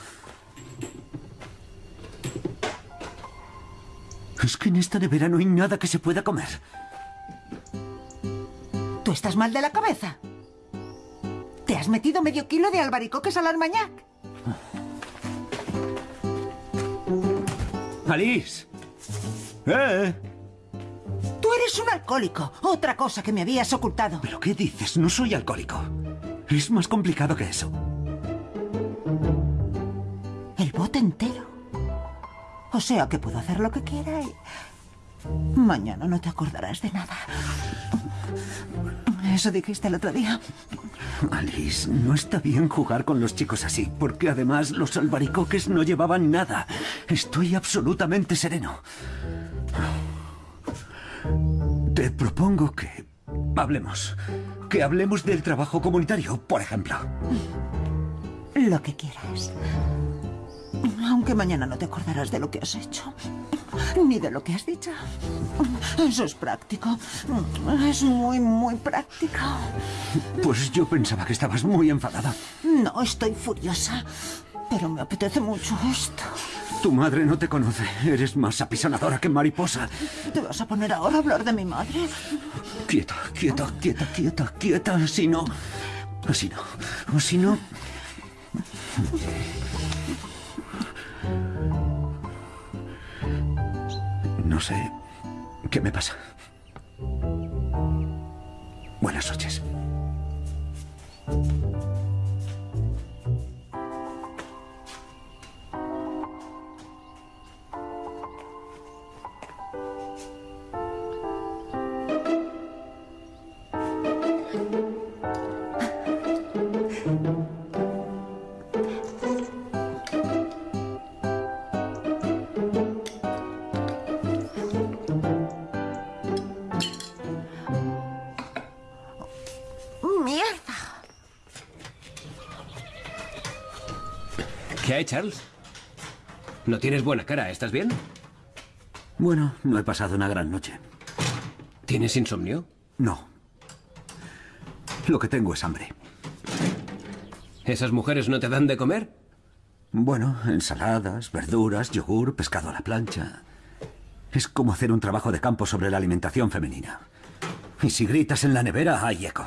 S1: Es que en esta nevera no hay nada que se pueda comer.
S9: ¿Tú estás mal de la cabeza? ¿Te has metido medio kilo de albaricoques al armañac?
S1: ¡Alice! ¡Eh!
S9: Tú eres un alcohólico. Otra cosa que me habías ocultado.
S1: ¿Pero qué dices? No soy alcohólico. Es más complicado que eso.
S9: El bote entero. O sea que puedo hacer lo que quiera y... Mañana no te acordarás de nada. Eso dijiste el otro día.
S1: Alice, no está bien jugar con los chicos así, porque además los albaricoques no llevaban nada. Estoy absolutamente sereno. Te propongo que Hablemos. Que hablemos del trabajo comunitario, por ejemplo.
S9: Lo que quieras. Aunque mañana no te acordarás de lo que has hecho. Ni de lo que has dicho. Eso es práctico. Es muy, muy práctico.
S1: Pues yo pensaba que estabas muy enfadada.
S9: No, estoy furiosa. Pero me apetece mucho esto.
S1: Tu madre no te conoce. Eres más apisonadora que mariposa.
S9: ¿Te vas a poner ahora a hablar de mi madre?
S1: Quieta, quieta, quieta, quieta, quieta. Si no... Así no. Así no... No sé qué me pasa. Buenas noches.
S14: Charles? No tienes buena cara, ¿estás bien?
S1: Bueno, no he pasado una gran noche.
S14: ¿Tienes insomnio?
S1: No. Lo que tengo es hambre.
S14: ¿Esas mujeres no te dan de comer?
S1: Bueno, ensaladas, verduras, yogur, pescado a la plancha. Es como hacer un trabajo de campo sobre la alimentación femenina. Y si gritas en la nevera, hay eco.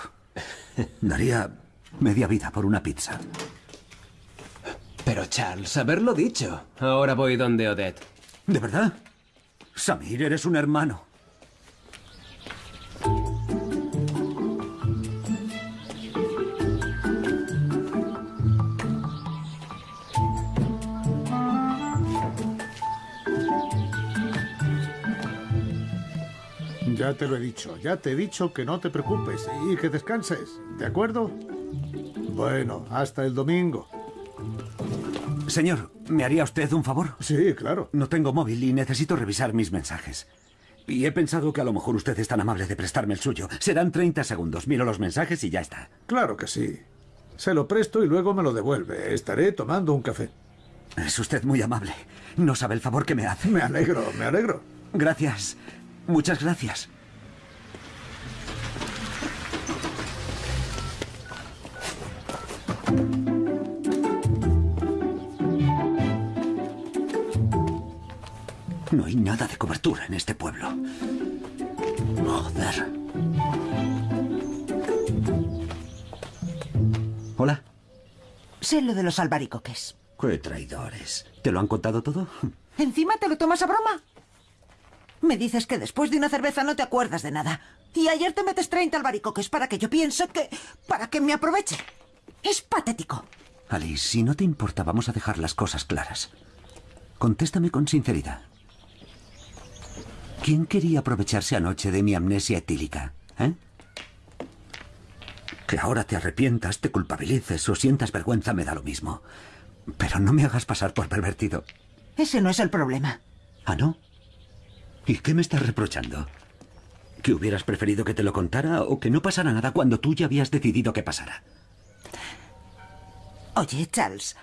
S1: Daría media vida por una pizza.
S14: Pero Charles, haberlo dicho. Ahora voy donde Odette.
S1: ¿De verdad? Samir, eres un hermano.
S16: Ya te lo he dicho, ya te he dicho que no te preocupes y que descanses, ¿de acuerdo? Bueno, hasta el domingo.
S1: Señor, ¿me haría usted un favor?
S16: Sí, claro.
S1: No tengo móvil y necesito revisar mis mensajes. Y he pensado que a lo mejor usted es tan amable de prestarme el suyo. Serán 30 segundos. Miro los mensajes y ya está.
S16: Claro que sí. Se lo presto y luego me lo devuelve. Estaré tomando un café.
S1: Es usted muy amable. No sabe el favor que me hace.
S16: Me alegro, me alegro.
S1: Gracias. Muchas gracias. No hay nada de cobertura en este pueblo. Joder. Hola.
S9: Sé lo de los albaricoques.
S1: Qué traidores. ¿Te lo han contado todo?
S9: ¿Encima te lo tomas a broma? Me dices que después de una cerveza no te acuerdas de nada. Y ayer te metes 30 albaricoques para que yo piense que... para que me aproveche. Es patético.
S1: Alice, si no te importa, vamos a dejar las cosas claras. Contéstame con sinceridad. ¿Quién quería aprovecharse anoche de mi amnesia etílica? ¿Eh? Que ahora te arrepientas, te culpabilices o sientas vergüenza me da lo mismo. Pero no me hagas pasar por pervertido.
S9: Ese no es el problema.
S1: ¿Ah, no? ¿Y qué me estás reprochando? ¿Que hubieras preferido que te lo contara o que no pasara nada cuando tú ya habías decidido que pasara?
S9: Oye, Charles.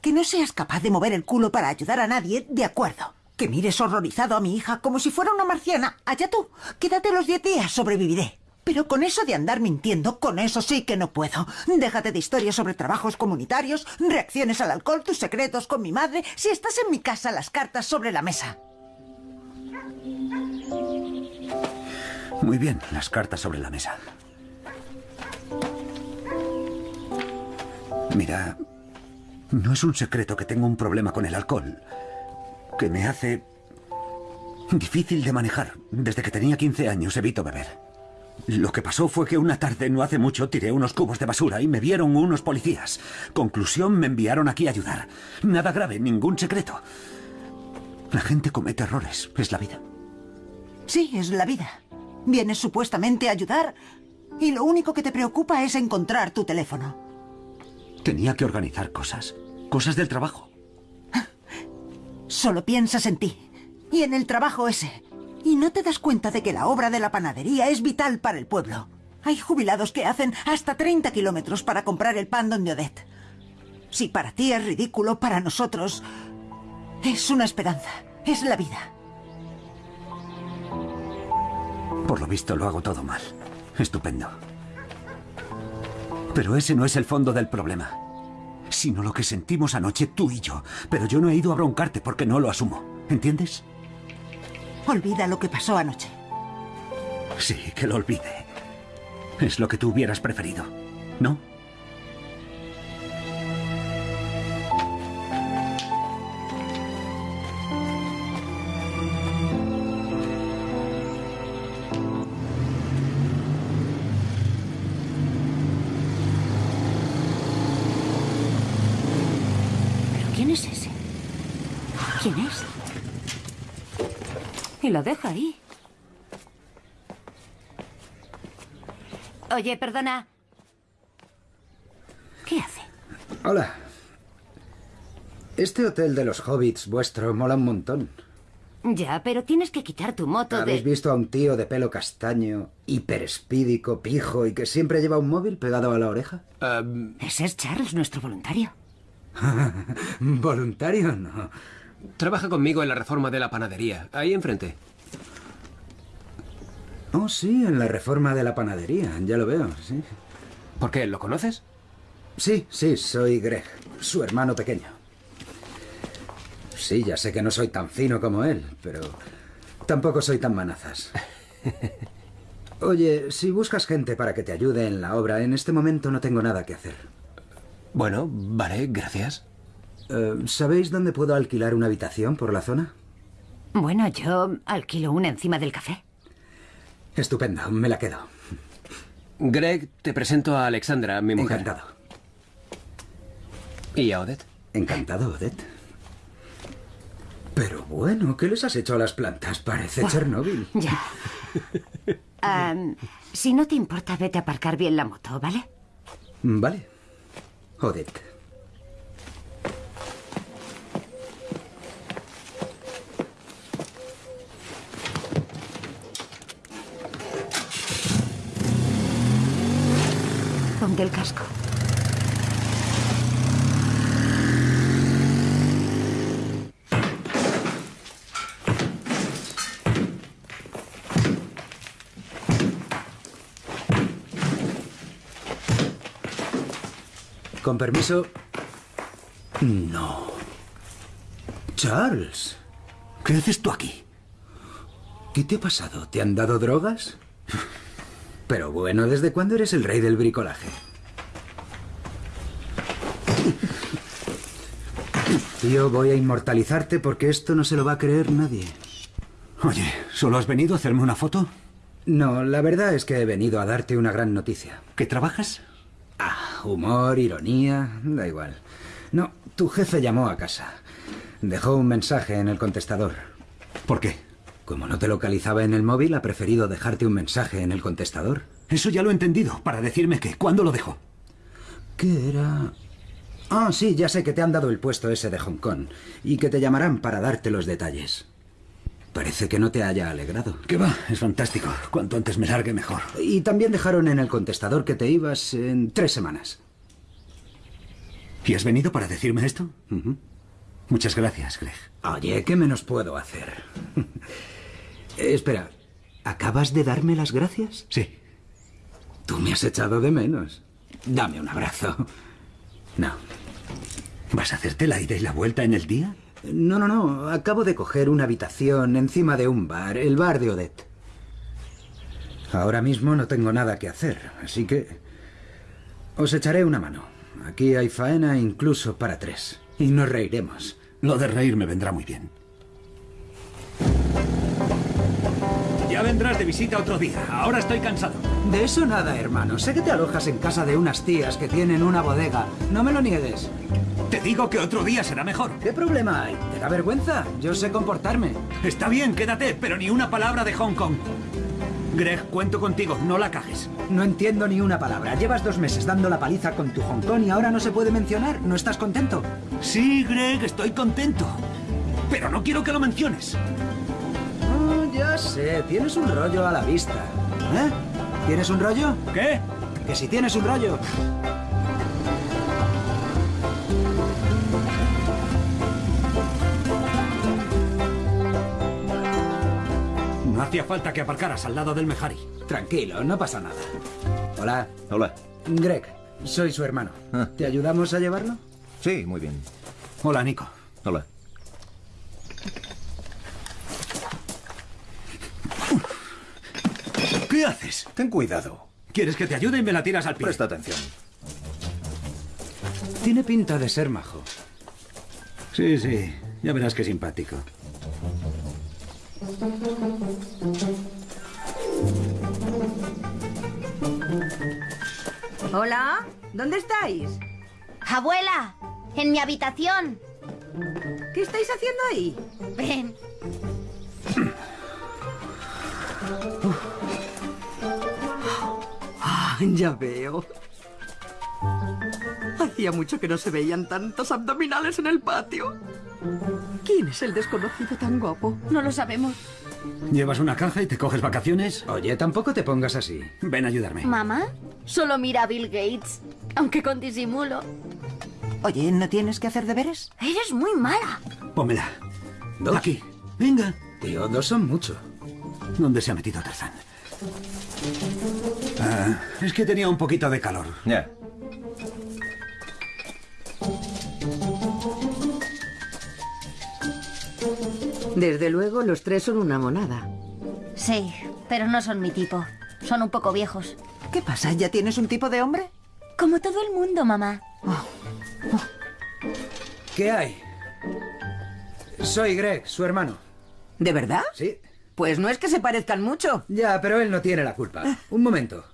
S9: Que no seas capaz de mover el culo para ayudar a nadie, de acuerdo. Que mires horrorizado a mi hija como si fuera una marciana. Allá tú. Quédate los diez días, sobreviviré. Pero con eso de andar mintiendo, con eso sí que no puedo. Déjate de historias sobre trabajos comunitarios, reacciones al alcohol, tus secretos con mi madre. Si estás en mi casa, las cartas sobre la mesa.
S1: Muy bien, las cartas sobre la mesa. Mira, no es un secreto que tengo un problema con el alcohol, que me hace difícil de manejar. Desde que tenía 15 años evito beber. Lo que pasó fue que una tarde, no hace mucho, tiré unos cubos de basura y me vieron unos policías. Conclusión, me enviaron aquí a ayudar. Nada grave, ningún secreto. La gente comete errores, es la vida.
S9: Sí, es la vida. Vienes supuestamente a ayudar y lo único que te preocupa es encontrar tu teléfono.
S1: Tenía que organizar cosas. Cosas del trabajo.
S9: Solo piensas en ti. Y en el trabajo ese. Y no te das cuenta de que la obra de la panadería es vital para el pueblo. Hay jubilados que hacen hasta 30 kilómetros para comprar el pan donde Odette. Si para ti es ridículo, para nosotros es una esperanza. Es la vida.
S1: Por lo visto lo hago todo mal. Estupendo. Pero ese no es el fondo del problema. Sino lo que sentimos anoche tú y yo. Pero yo no he ido a broncarte porque no lo asumo. ¿Entiendes?
S9: Olvida lo que pasó anoche.
S1: Sí, que lo olvide. Es lo que tú hubieras preferido, ¿no?
S17: Y lo deja ahí. Oye, perdona. ¿Qué hace?
S3: Hola. Este hotel de los hobbits vuestro mola un montón.
S17: Ya, pero tienes que quitar tu moto
S3: ¿Habéis
S17: de...
S3: visto a un tío de pelo castaño, hiperespídico, pijo y que siempre lleva un móvil pegado a la oreja?
S17: Ese es Charles, nuestro voluntario.
S3: ¿Voluntario? No.
S14: Trabaja conmigo en la reforma de la panadería, ahí enfrente.
S3: Oh, sí, en la reforma de la panadería, ya lo veo, sí.
S14: ¿Por qué? ¿Lo conoces?
S3: Sí, sí, soy Greg, su hermano pequeño. Sí, ya sé que no soy tan fino como él, pero tampoco soy tan manazas. Oye, si buscas gente para que te ayude en la obra, en este momento no tengo nada que hacer.
S14: Bueno, vale, gracias.
S3: Eh, ¿Sabéis dónde puedo alquilar una habitación por la zona?
S17: Bueno, yo alquilo una encima del café.
S3: Estupendo, me la quedo.
S14: Greg, te presento a Alexandra, mi mujer.
S3: Encantado.
S14: ¿Y a Odette?
S3: Encantado, Odette. Pero bueno, ¿qué les has hecho a las plantas? Parece
S17: Buah,
S3: Chernóbil.
S17: Ya. Si no te importa, vete a aparcar bien la moto, ¿vale?
S3: Vale. Odette.
S17: El casco.
S3: Con permiso. No. Charles.
S1: ¿Qué haces tú aquí?
S3: ¿Qué te ha pasado? ¿Te han dado drogas? Pero bueno, ¿desde cuándo eres el rey del bricolaje? Tío, voy a inmortalizarte porque esto no se lo va a creer nadie.
S1: Oye, ¿solo has venido a hacerme una foto?
S3: No, la verdad es que he venido a darte una gran noticia.
S1: ¿Qué trabajas?
S3: Ah, humor, ironía, da igual. No, tu jefe llamó a casa. Dejó un mensaje en el contestador.
S1: ¿Por qué?
S3: Como no te localizaba en el móvil, ha preferido dejarte un mensaje en el contestador.
S1: Eso ya lo he entendido. Para decirme que, ¿cuándo lo dejó?
S3: ¿Qué era? Ah, sí, ya sé que te han dado el puesto ese de Hong Kong y que te llamarán para darte los detalles. Parece que no te haya alegrado.
S1: ¿Qué va? Es fantástico. Cuanto antes me largue, mejor.
S3: Y también dejaron en el contestador que te ibas en tres semanas.
S1: ¿Y has venido para decirme esto? Muchas gracias, Greg.
S3: Oye, ¿qué menos puedo hacer? Eh, Espera, ¿acabas de darme las gracias?
S1: Sí.
S3: Tú me has echado de menos. Dame un abrazo. No.
S1: ¿Vas a hacerte la ida y la vuelta en el día?
S3: No, no, no. Acabo de coger una habitación encima de un bar, el bar de Odette. Ahora mismo no tengo nada que hacer, así que... Os echaré una mano. Aquí hay faena incluso para tres. Y nos reiremos.
S1: Lo de reír me vendrá muy bien. Vendrás de visita otro día. Ahora estoy cansado.
S3: De eso nada, hermano. Sé que te alojas en casa de unas tías que tienen una bodega. No me lo niegues.
S1: Te digo que otro día será mejor.
S3: ¿Qué problema hay? ¿Te da vergüenza? Yo sé comportarme.
S1: Está bien, quédate, pero ni una palabra de Hong Kong. Greg, cuento contigo, no la cajes.
S3: No entiendo ni una palabra. Llevas dos meses dando la paliza con tu Hong Kong y ahora no se puede mencionar. ¿No estás contento?
S1: Sí, Greg, estoy contento. Pero no quiero que lo menciones.
S3: Ya, Ya sé, tienes un rollo a la vista. ¿Eh? ¿Tienes un rollo?
S5: ¿Qué?
S3: Que si tienes un rollo.
S1: No hacía falta que aparcaras al lado del Mejari.
S3: Tranquilo, no pasa nada. Hola.
S12: Hola.
S3: Greg, soy su hermano.
S12: Ah.
S3: ¿Te ayudamos a llevarlo?
S12: Sí, muy bien.
S1: Hola, Nico.
S12: Hola.
S1: ¿Qué haces?
S12: Ten cuidado.
S1: ¿Quieres que te ayude y me la tiras al pie?
S12: Presta atención.
S3: Tiene pinta de ser majo.
S1: Sí, sí. Ya verás qué simpático.
S10: Hola, ¿dónde estáis?
S13: Abuela, en mi habitación.
S10: ¿Qué estáis haciendo ahí?
S13: Ven.
S10: Ya veo. Hacía mucho que no se veían tantos abdominales en el patio. ¿Quién es el desconocido tan guapo?
S13: No lo sabemos.
S1: ¿Llevas una caja y te coges vacaciones?
S3: Oye, tampoco te pongas así.
S1: Ven a ayudarme.
S13: ¿Mamá? Solo mira a Bill Gates, aunque con disimulo.
S9: Oye, ¿no tienes que hacer deberes?
S13: Eres muy mala.
S1: Pómela.
S3: ¿Dos?
S1: Aquí. Venga.
S3: Tío, dos son mucho.
S1: ¿Dónde se ha metido Tarzán? Es que tenía un poquito de calor.
S12: Ya.
S10: Desde luego, los tres son una monada.
S13: Sí, pero no son mi tipo. Son un poco viejos.
S9: ¿Qué pasa? ¿Ya tienes un tipo de hombre?
S13: Como todo el mundo, mamá.
S3: ¿Qué hay? Soy Greg, su hermano.
S10: ¿De verdad?
S3: Sí.
S10: Pues no es que se parezcan mucho.
S3: Ya, pero él no tiene la culpa. Un momento.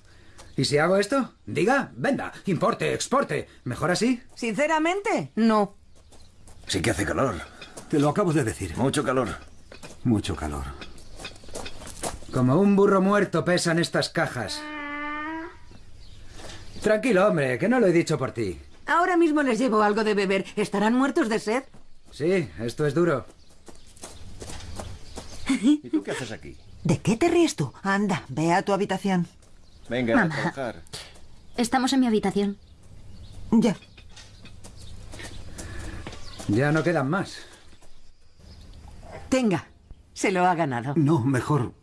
S3: ¿Y si hago esto? Diga, venda, importe, exporte. ¿Mejor así?
S10: Sinceramente, no.
S12: Sí que hace calor.
S1: Te lo acabo de decir.
S12: Mucho calor.
S1: Mucho calor.
S3: Como un burro muerto pesan estas cajas. Tranquilo, hombre, que no lo he dicho por ti.
S10: Ahora mismo les llevo algo de beber. ¿Estarán muertos de sed?
S3: Sí, esto es duro.
S12: ¿Y tú qué haces aquí?
S9: ¿De qué te ríes tú? Anda, ve a tu habitación.
S12: Venga, a
S13: Mamá.
S12: trabajar.
S13: Estamos en mi habitación.
S9: Ya.
S3: Ya no quedan más.
S10: Tenga, se lo ha ganado.
S1: No, mejor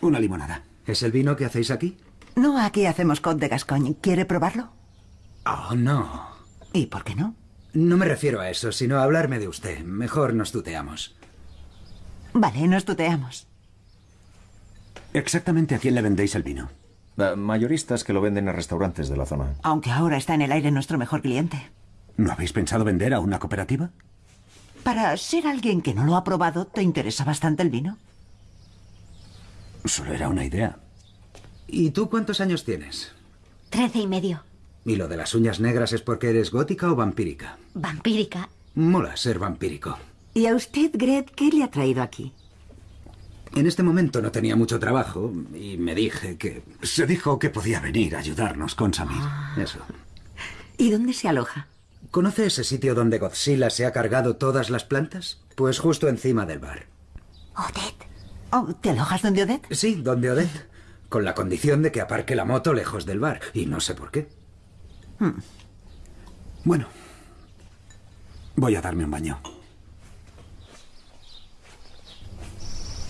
S1: una limonada.
S3: ¿Es el vino que hacéis aquí?
S9: No, aquí hacemos Côte de Gascogne. ¿Quiere probarlo?
S3: Oh, no.
S9: ¿Y por qué no?
S3: No me refiero a eso, sino a hablarme de usted. Mejor nos tuteamos.
S9: Vale, nos tuteamos.
S1: Exactamente a quién le vendéis el vino.
S12: Mayoristas que lo venden en restaurantes de la zona.
S9: Aunque ahora está en el aire nuestro mejor cliente.
S1: ¿No habéis pensado vender a una cooperativa?
S9: Para ser alguien que no lo ha probado, ¿te interesa bastante el vino?
S1: Solo era una idea.
S3: ¿Y tú cuántos años tienes?
S13: Trece y medio.
S3: ¿Y lo de las uñas negras es porque eres gótica o vampírica?
S13: Vampírica.
S3: Mola ser vampírico.
S10: ¿Y a usted, Gret, qué le ha traído aquí?
S3: En este momento no tenía mucho trabajo y me dije que...
S1: Se dijo que podía venir a ayudarnos con Samir.
S3: Eso.
S10: ¿Y dónde se aloja?
S3: ¿Conoce ese sitio donde Godzilla se ha cargado todas las plantas? Pues justo encima del bar.
S13: Odette.
S9: Oh, ¿Te alojas donde Odette?
S3: Sí, donde Odette. Con la condición de que aparque la moto lejos del bar. Y no sé por qué.
S9: Hmm.
S1: Bueno, voy a darme un baño.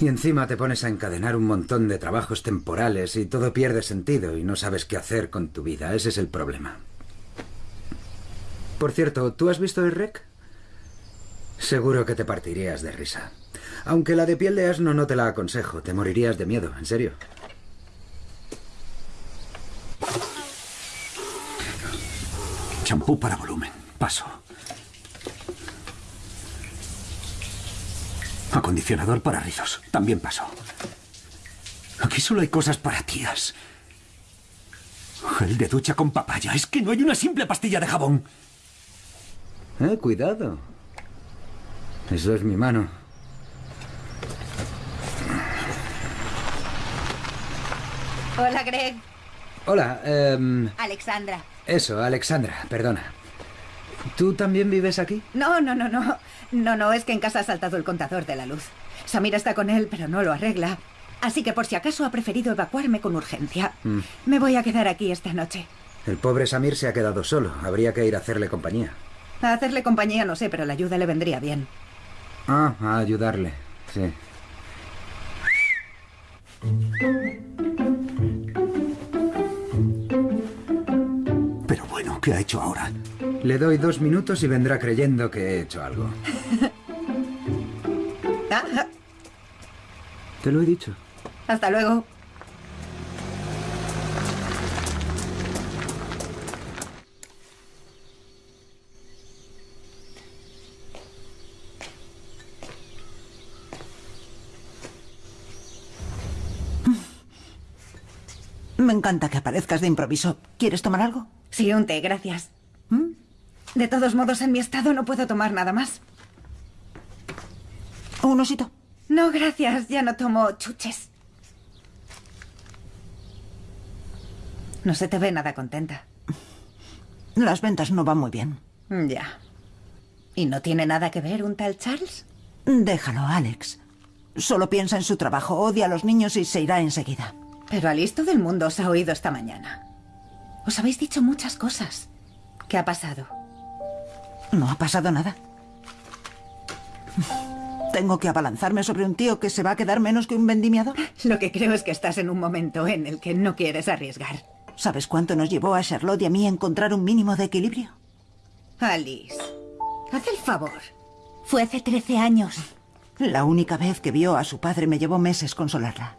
S3: Y encima te pones a encadenar un montón de trabajos temporales y todo pierde sentido y no sabes qué hacer con tu vida. Ese es el problema. Por cierto, ¿tú has visto el rec? Seguro que te partirías de risa. Aunque la de piel de asno no te la aconsejo, te morirías de miedo, en serio.
S1: Champú para volumen. Paso. Acondicionador para rizos. También paso. Aquí solo hay cosas para tías. Gel de ducha con papaya. Es que no hay una simple pastilla de jabón.
S3: Eh, cuidado. Eso es mi mano.
S15: Hola, Greg.
S3: Hola, em,
S15: Alexandra.
S3: eso, Alexandra, perdona. ¿Tú también vives aquí?
S15: No, no, no, no. No, no, es que en casa ha saltado el contador de la luz. Samira está con él, pero no lo arregla. Así que por si acaso ha preferido evacuarme con urgencia.
S3: Mm.
S15: Me voy a quedar aquí esta noche.
S3: El pobre Samir se ha quedado solo. Habría que ir a hacerle compañía.
S15: A hacerle compañía no sé, pero la ayuda le vendría bien.
S3: Ah, a ayudarle. Sí.
S1: Pero bueno, ¿qué ha hecho ahora?
S3: Le doy dos minutos y vendrá creyendo que he hecho algo.
S15: Ah,
S3: Te lo he dicho.
S15: hasta luego.
S9: Me encanta que aparezcas de improviso. ¿Quieres tomar algo?
S15: Sí, un té, gracias. ¿Mm? De todos modos, en mi estado no puedo tomar nada más.
S9: ¿Un osito?
S15: No, gracias. Ya no tomo chuches. No se te ve nada contenta.
S9: Las ventas no van muy bien.
S15: Ya. ¿Y no tiene nada que ver un tal Charles?
S9: Déjalo, Alex. Solo piensa en su trabajo, odia a los niños y se irá enseguida.
S15: Pero Alice, todo el mundo os ha oído esta mañana. Os habéis dicho muchas cosas. ¿Qué ha pasado?
S9: No ha pasado nada. Tengo que abalanzarme sobre un tío que se va a quedar menos que un vendimiador.
S15: Lo que creo es que estás en un momento en el que no quieres arriesgar.
S9: ¿Sabes cuánto nos llevó a Charlotte y a mí encontrar un mínimo de equilibrio?
S15: Alice, haz el favor.
S9: Fue hace 13 años. La única vez que vio a su padre me llevó meses consolarla.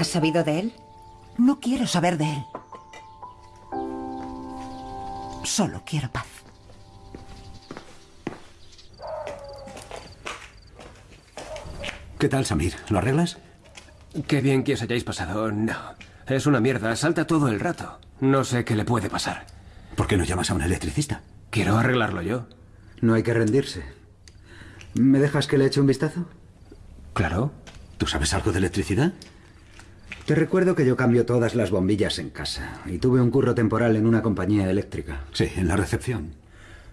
S15: ¿Has sabido de él?
S9: No quiero saber de él. Solo quiero paz.
S1: ¿Qué tal, Samir? ¿Lo arreglas?
S14: Qué bien que os hayáis pasado. No. Es una mierda. Salta todo el rato. No sé qué le puede pasar.
S1: ¿Por qué no llamas a un electricista?
S14: Quiero arreglarlo yo.
S3: No hay que rendirse. ¿Me dejas que le eche un vistazo?
S14: Claro.
S1: ¿Tú sabes algo de electricidad?
S3: Te recuerdo que yo cambio todas las bombillas en casa y tuve un curro temporal en una compañía eléctrica.
S1: Sí, en la recepción.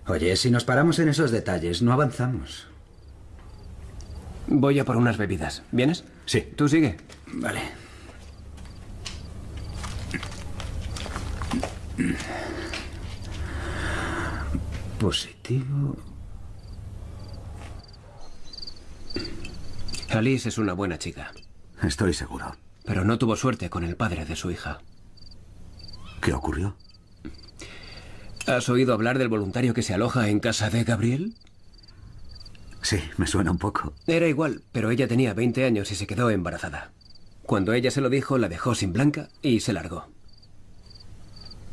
S3: Oye, si nos paramos en esos detalles, no avanzamos.
S14: Voy a por unas bebidas. ¿Vienes?
S1: Sí.
S14: Tú sigue.
S3: Vale. Positivo.
S14: Alice es una buena chica.
S1: Estoy seguro.
S14: Pero no tuvo suerte con el padre de su hija.
S1: ¿Qué ocurrió?
S14: ¿Has oído hablar del voluntario que se aloja en casa de Gabriel?
S1: Sí, me suena un poco.
S14: Era igual, pero ella tenía 20 años y se quedó embarazada. Cuando ella se lo dijo, la dejó sin blanca y se largó.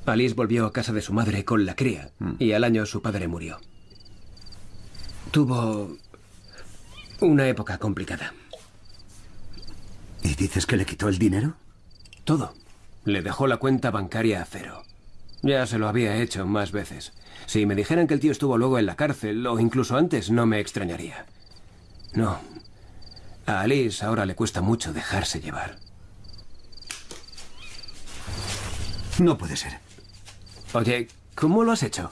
S14: Alice volvió a casa de su madre con la cría y al año su padre murió. Tuvo una época complicada.
S1: ¿Y dices que le quitó el dinero?
S14: Todo. Le dejó la cuenta bancaria a cero. Ya se lo había hecho más veces. Si me dijeran que el tío estuvo luego en la cárcel o incluso antes, no me extrañaría. No. A Alice ahora le cuesta mucho dejarse llevar.
S1: No puede ser.
S14: Oye, ¿cómo lo has hecho?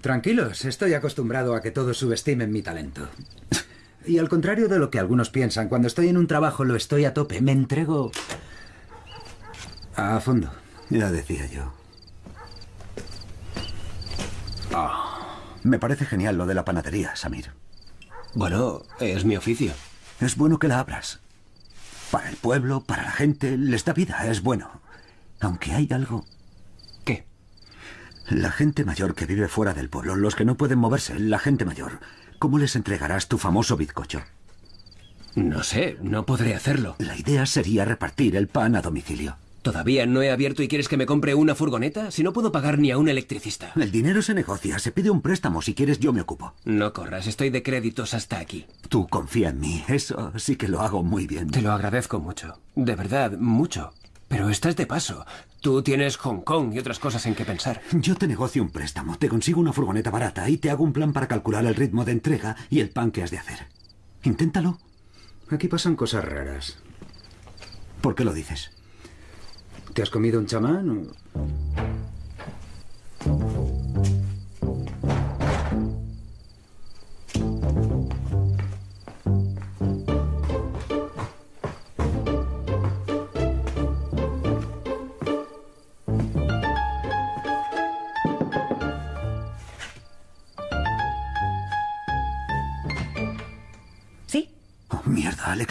S3: Tranquilos, estoy acostumbrado a que todos subestimen mi talento. Y al contrario de lo que algunos piensan, cuando estoy en un trabajo lo estoy a tope, me entrego a fondo.
S1: Ya decía yo. Ah, me parece genial lo de la panadería, Samir.
S14: Bueno, es mi oficio.
S1: Es bueno que la abras. Para el pueblo, para la gente, les da vida, es bueno. Aunque hay algo.
S14: ¿Qué?
S1: La gente mayor que vive fuera del pueblo, los que no pueden moverse, la gente mayor. ¿Cómo les entregarás tu famoso bizcocho?
S14: No sé, no podré hacerlo.
S1: La idea sería repartir el pan a domicilio.
S14: ¿Todavía no he abierto y quieres que me compre una furgoneta? Si no puedo pagar ni a un electricista.
S1: El dinero se negocia, se pide un préstamo. Si quieres, yo me ocupo.
S14: No corras, estoy de créditos hasta aquí.
S1: Tú confía en mí, eso sí que lo hago muy bien.
S14: Te lo agradezco mucho. De verdad, mucho. Pero estás de paso. Tú tienes Hong Kong y otras cosas en que pensar.
S1: Yo te negocio un préstamo, te consigo una furgoneta barata y te hago un plan para calcular el ritmo de entrega y el pan que has de hacer. Inténtalo.
S3: Aquí pasan cosas raras.
S1: ¿Por qué lo dices?
S3: ¿Te has comido un chamán o...?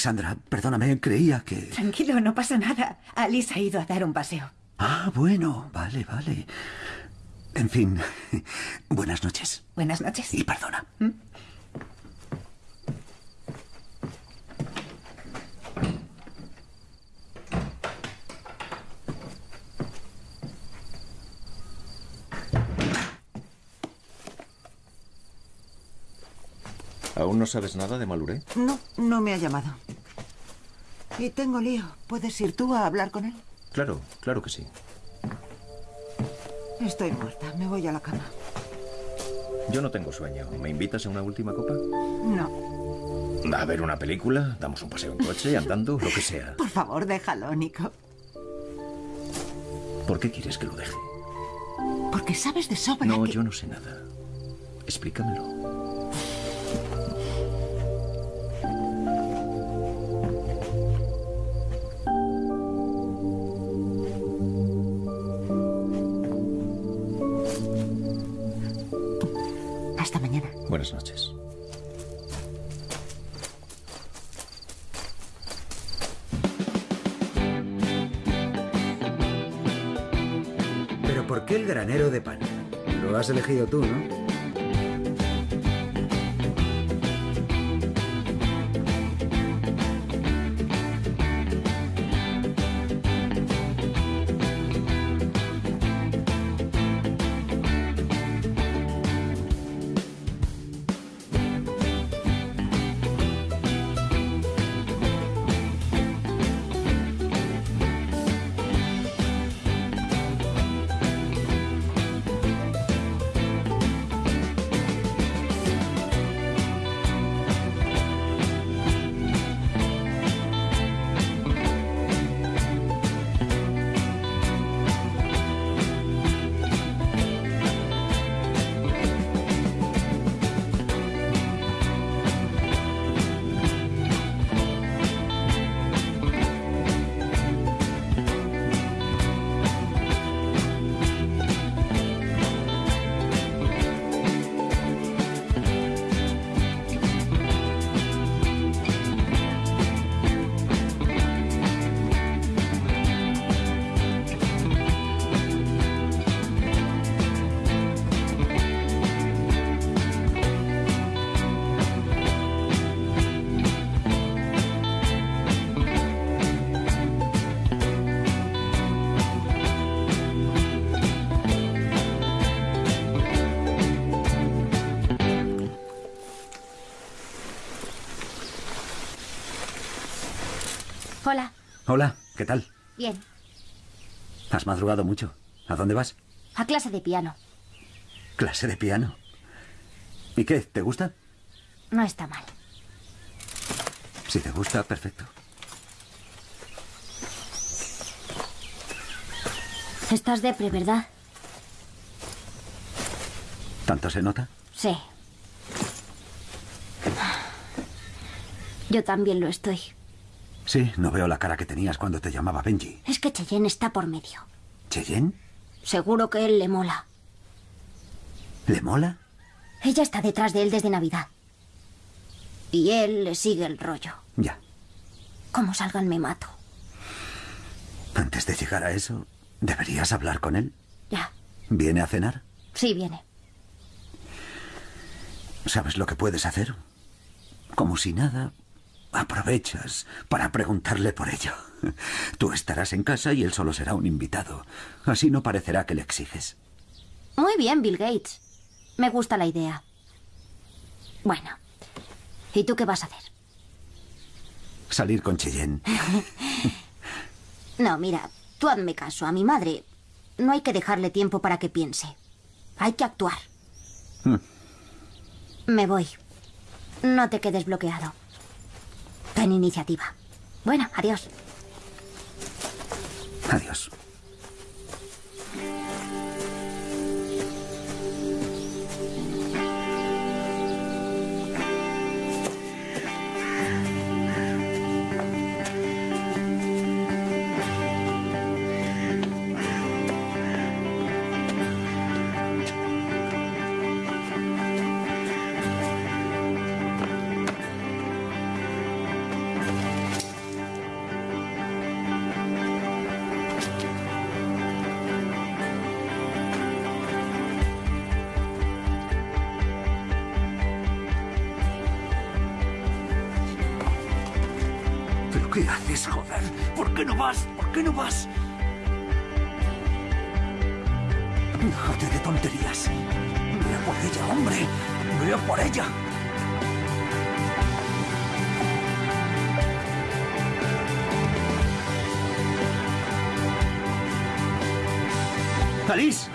S1: Alexandra, perdóname, creía que...
S15: Tranquilo, no pasa nada. Alice ha ido a dar un paseo.
S1: Ah, bueno, vale, vale. En fin, buenas noches.
S15: Buenas noches.
S1: Y perdona.
S12: ¿Aún no sabes nada de Maluré?
S9: No, no me ha llamado. Y tengo lío. ¿Puedes ir tú a hablar con él?
S12: Claro, claro que sí.
S9: Estoy muerta. Me voy a la cama.
S12: Yo no tengo sueño. ¿Me invitas a una última copa?
S9: No.
S12: A ver una película, damos un paseo en coche, andando, lo que sea.
S9: Por favor, déjalo, Nico.
S12: ¿Por qué quieres que lo deje?
S9: Porque sabes de sobra
S12: No,
S9: que...
S12: yo no sé nada. Explícamelo. Noches.
S3: Pero ¿por qué el granero de pan? Lo has elegido tú, ¿no?
S1: ¿Qué tal?
S13: Bien.
S1: ¿Has madrugado mucho? ¿A dónde vas?
S13: A clase de piano.
S1: ¿Clase de piano? ¿Y qué? ¿Te gusta?
S13: No está mal.
S1: Si te gusta, perfecto.
S13: Estás depre, ¿verdad?
S1: ¿Tanto se nota?
S13: Sí. Yo también lo estoy.
S1: Sí, no veo la cara que tenías cuando te llamaba Benji.
S13: Es que Cheyenne está por medio.
S1: ¿Cheyenne?
S13: Seguro que él le mola.
S1: ¿Le mola?
S13: Ella está detrás de él desde Navidad. Y él le sigue el rollo.
S1: Ya.
S13: Como salgan me mato.
S1: Antes de llegar a eso, deberías hablar con él.
S13: Ya.
S1: ¿Viene a cenar?
S13: Sí, viene.
S1: ¿Sabes lo que puedes hacer? Como si nada, aprovechas para preguntarle por ello. Tú estarás en casa y él solo será un invitado. Así no parecerá que le exiges.
S13: Muy bien, Bill Gates. Me gusta la idea. Bueno. ¿Y tú qué vas a hacer?
S1: Salir con Cheyenne.
S13: No, mira, tú hazme caso. A mi madre no hay que dejarle tiempo para que piense. Hay que actuar.
S1: Hmm.
S13: Me voy. No te quedes bloqueado. Ten iniciativa. Bueno, adiós.
S1: Adiós. ¿Qué haces, joder? ¿Por qué no vas? ¿Por qué no vas? Déjate de tonterías. Ve por ella, hombre. Ve por ella. ¡Alice!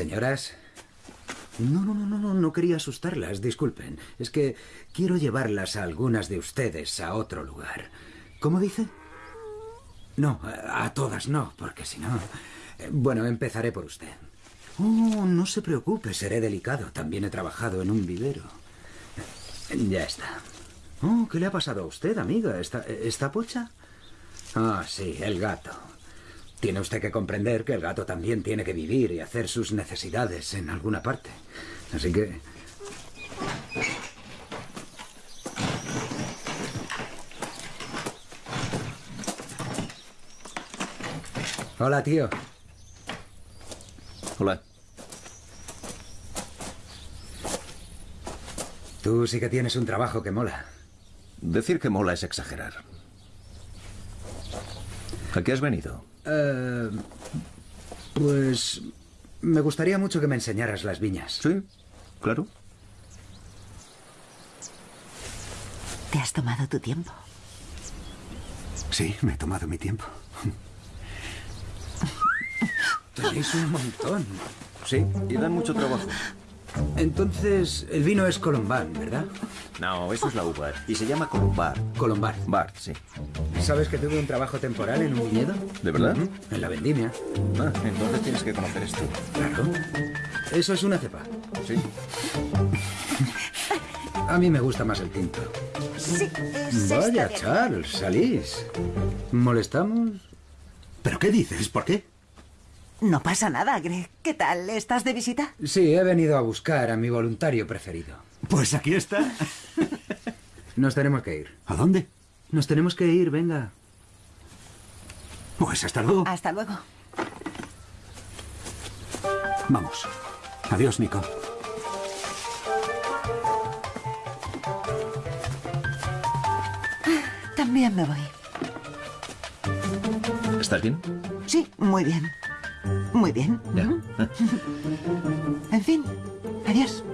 S3: Señoras. No, no, no, no, no, quería asustarlas, disculpen. Es que quiero llevarlas a algunas de ustedes a otro lugar. ¿Cómo dice? No, a, todas no, porque si no... eh, Bueno, empezaré por usted. Oh, no se preocupe, seré delicado. También he trabajado en un vivero. Ya está. Oh, ¿qué le ha pasado a usted, amiga? ¿Está, está pocha? Ah, sí, el gato. Tiene usted que comprender que el gato también tiene que vivir y hacer sus necesidades en alguna parte. Así que... Hola, tío.
S12: Hola.
S3: Tú sí que tienes un trabajo que mola.
S12: Decir que mola es exagerar. ¿A qué has venido?
S3: Eh, pues... Me gustaría mucho que me enseñaras las viñas.
S12: Sí, claro.
S9: Te has tomado tu tiempo.
S1: Sí, me he tomado mi tiempo.
S3: Tenéis un montón.
S12: Sí, y dan mucho trabajo.
S3: Entonces, el vino es Colombán, ¿verdad?
S12: No, eso es la uva. Y se llama Columbar.
S3: Colombar.
S12: Bar, sí.
S3: ¿Sabes que tuve un trabajo temporal en un viñedo?
S12: ¿De verdad?
S3: En la vendimia.
S12: Ah, entonces tienes que conocer esto.
S3: Claro. Eso es una cepa.
S12: Sí.
S3: A mí me gusta más el tinto.
S9: Sí,
S3: Vaya. Charles, salís. ¿Molestamos?
S1: ¿Pero qué dices? ¿Por qué?
S9: No pasa nada, Greg. ¿Qué tal? ¿Estás de visita?
S3: Sí, he venido a buscar a mi voluntario preferido.
S1: Pues aquí está.
S3: Nos tenemos que ir.
S1: ¿A dónde?
S3: Nos tenemos que ir, venga.
S1: Pues hasta luego.
S9: Hasta luego.
S1: Vamos. Adiós, Nico.
S9: También me voy.
S12: ¿Estás bien?
S9: Sí, muy bien. Muy bien.
S12: Ya.
S9: En fin, adiós.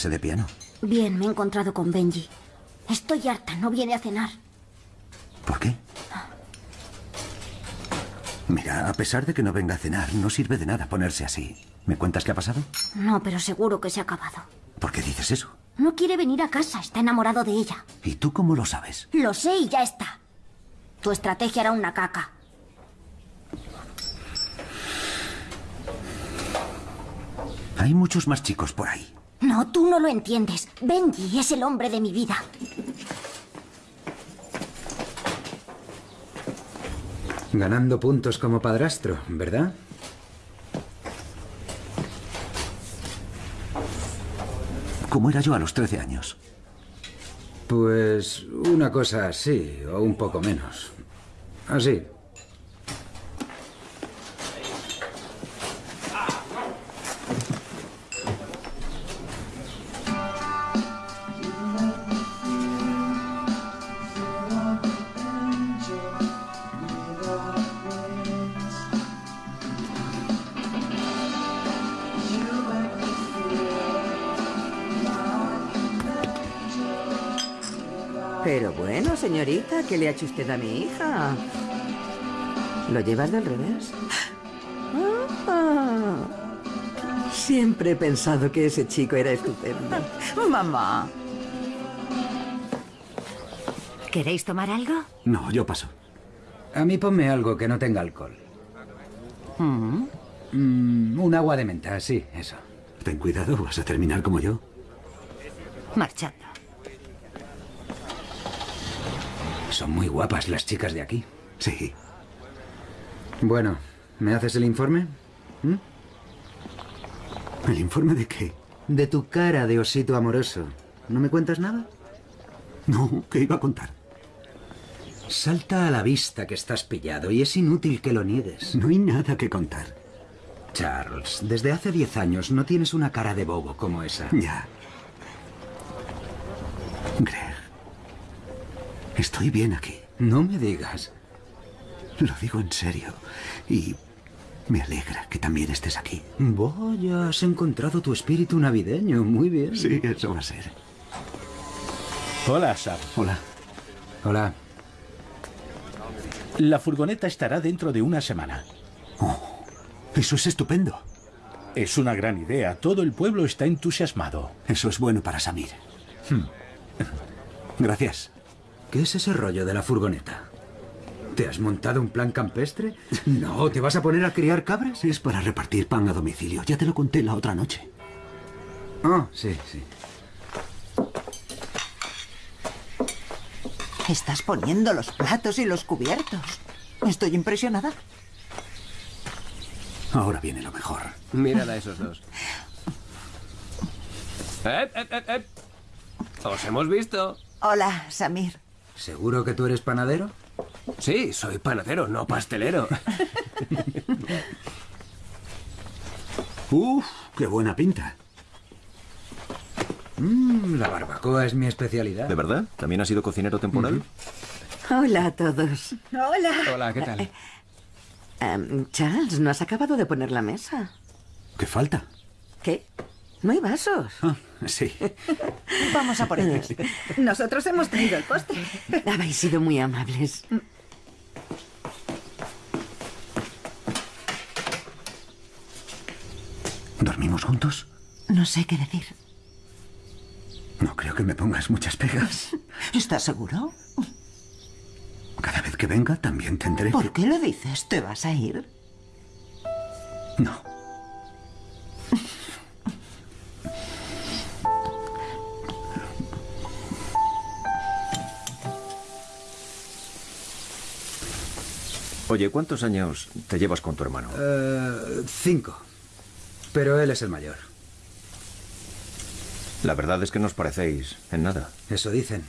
S1: Clase de piano?
S13: Bien, me he encontrado con Benji. Estoy harta, no viene a cenar.
S1: ¿Por qué? Mira, a pesar de que no venga a cenar, no sirve de nada ponerse así. ¿Me cuentas qué ha pasado?
S13: No, pero seguro que se ha acabado.
S1: ¿Por qué dices eso?
S13: No quiere venir a casa, está enamorado de ella.
S1: ¿Y tú cómo lo sabes?
S13: Lo sé y ya está. Tu estrategia era una caca.
S1: Hay muchos más chicos por ahí.
S13: No, tú no lo entiendes. Benji es el hombre de mi vida.
S3: Ganando puntos como padrastro, ¿verdad?
S1: ¿Cómo era yo a los 13 años?
S3: Pues una cosa así, o un poco menos. Así.
S10: ¿Qué le ha hecho usted a mi hija? ¿Lo llevas del revés? Ah, siempre he pensado que ese chico era estupendo.
S9: Mamá.
S17: ¿Queréis tomar algo?
S1: No, yo paso.
S3: A mí ponme algo que no tenga alcohol. Mm, un agua de menta, sí, eso.
S1: Ten cuidado, vas a terminar como yo.
S17: Marchando.
S3: Son muy guapas las chicas de aquí.
S1: Sí.
S3: Bueno, ¿me haces el informe? ¿Mm?
S1: ¿El informe de qué?
S3: De tu cara de osito amoroso. ¿No me cuentas nada?
S1: No, ¿qué iba a contar?
S3: Salta a la vista que estás pillado y es inútil que lo niegues.
S1: No hay nada que contar.
S3: Charles, desde hace diez años no tienes una cara de bobo como esa.
S1: Ya. Estoy bien aquí.
S3: No me digas.
S1: Lo digo en serio. Y me alegra que también estés aquí.
S3: Vaya, has encontrado tu espíritu navideño. Muy bien.
S1: Sí, eso va a ser.
S6: Hola, Sam.
S1: Hola.
S3: Hola.
S6: La furgoneta estará dentro de una semana.
S1: Oh, eso es estupendo.
S6: Es una gran idea. Todo el pueblo está entusiasmado.
S1: Eso es bueno para Samir.
S6: Hmm.
S1: Gracias.
S3: ¿Qué es ese rollo de la furgoneta? ¿Te has montado un plan campestre? No, ¿te vas a poner a criar cabras?
S1: Es para repartir pan a domicilio. Ya te lo conté la otra noche.
S3: Ah, sí, sí.
S9: Estás poniendo los platos y los cubiertos. Estoy impresionada.
S1: Ahora viene lo mejor.
S14: Mírala a esos dos. ¡Eh, eh, eh, eh! ¡Os hemos visto!
S9: Hola, Samir.
S3: ¿Seguro que tú eres panadero?
S14: Sí, soy panadero, no pastelero.
S1: Uf, qué buena pinta.
S3: Mm, la barbacoa es mi especialidad.
S12: ¿De verdad? ¿También has sido cocinero temporal?
S10: Hola a todos.
S15: Hola.
S14: Hola, ¿qué tal?
S10: Em, Charles, ¿no has acabado de poner la mesa?
S1: ¿Qué falta?
S10: ¿Qué? ¿No hay vasos?
S1: Ah, sí.
S9: Vamos a por ellos.
S15: Nosotros hemos traído el postre.
S10: Habéis sido muy amables.
S1: ¿Dormimos juntos?
S9: No sé qué decir.
S1: No creo que me pongas muchas pegas.
S9: ¿Estás seguro?
S1: Cada vez que venga también tendré
S9: ¿Por
S1: que...
S9: qué lo dices? ¿Te vas a ir?
S1: No.
S12: Oye, ¿cuántos años te llevas con tu hermano?
S3: Eh, cinco. Pero él es el mayor.
S12: La verdad es que no os parecéis en nada.
S3: Eso dicen.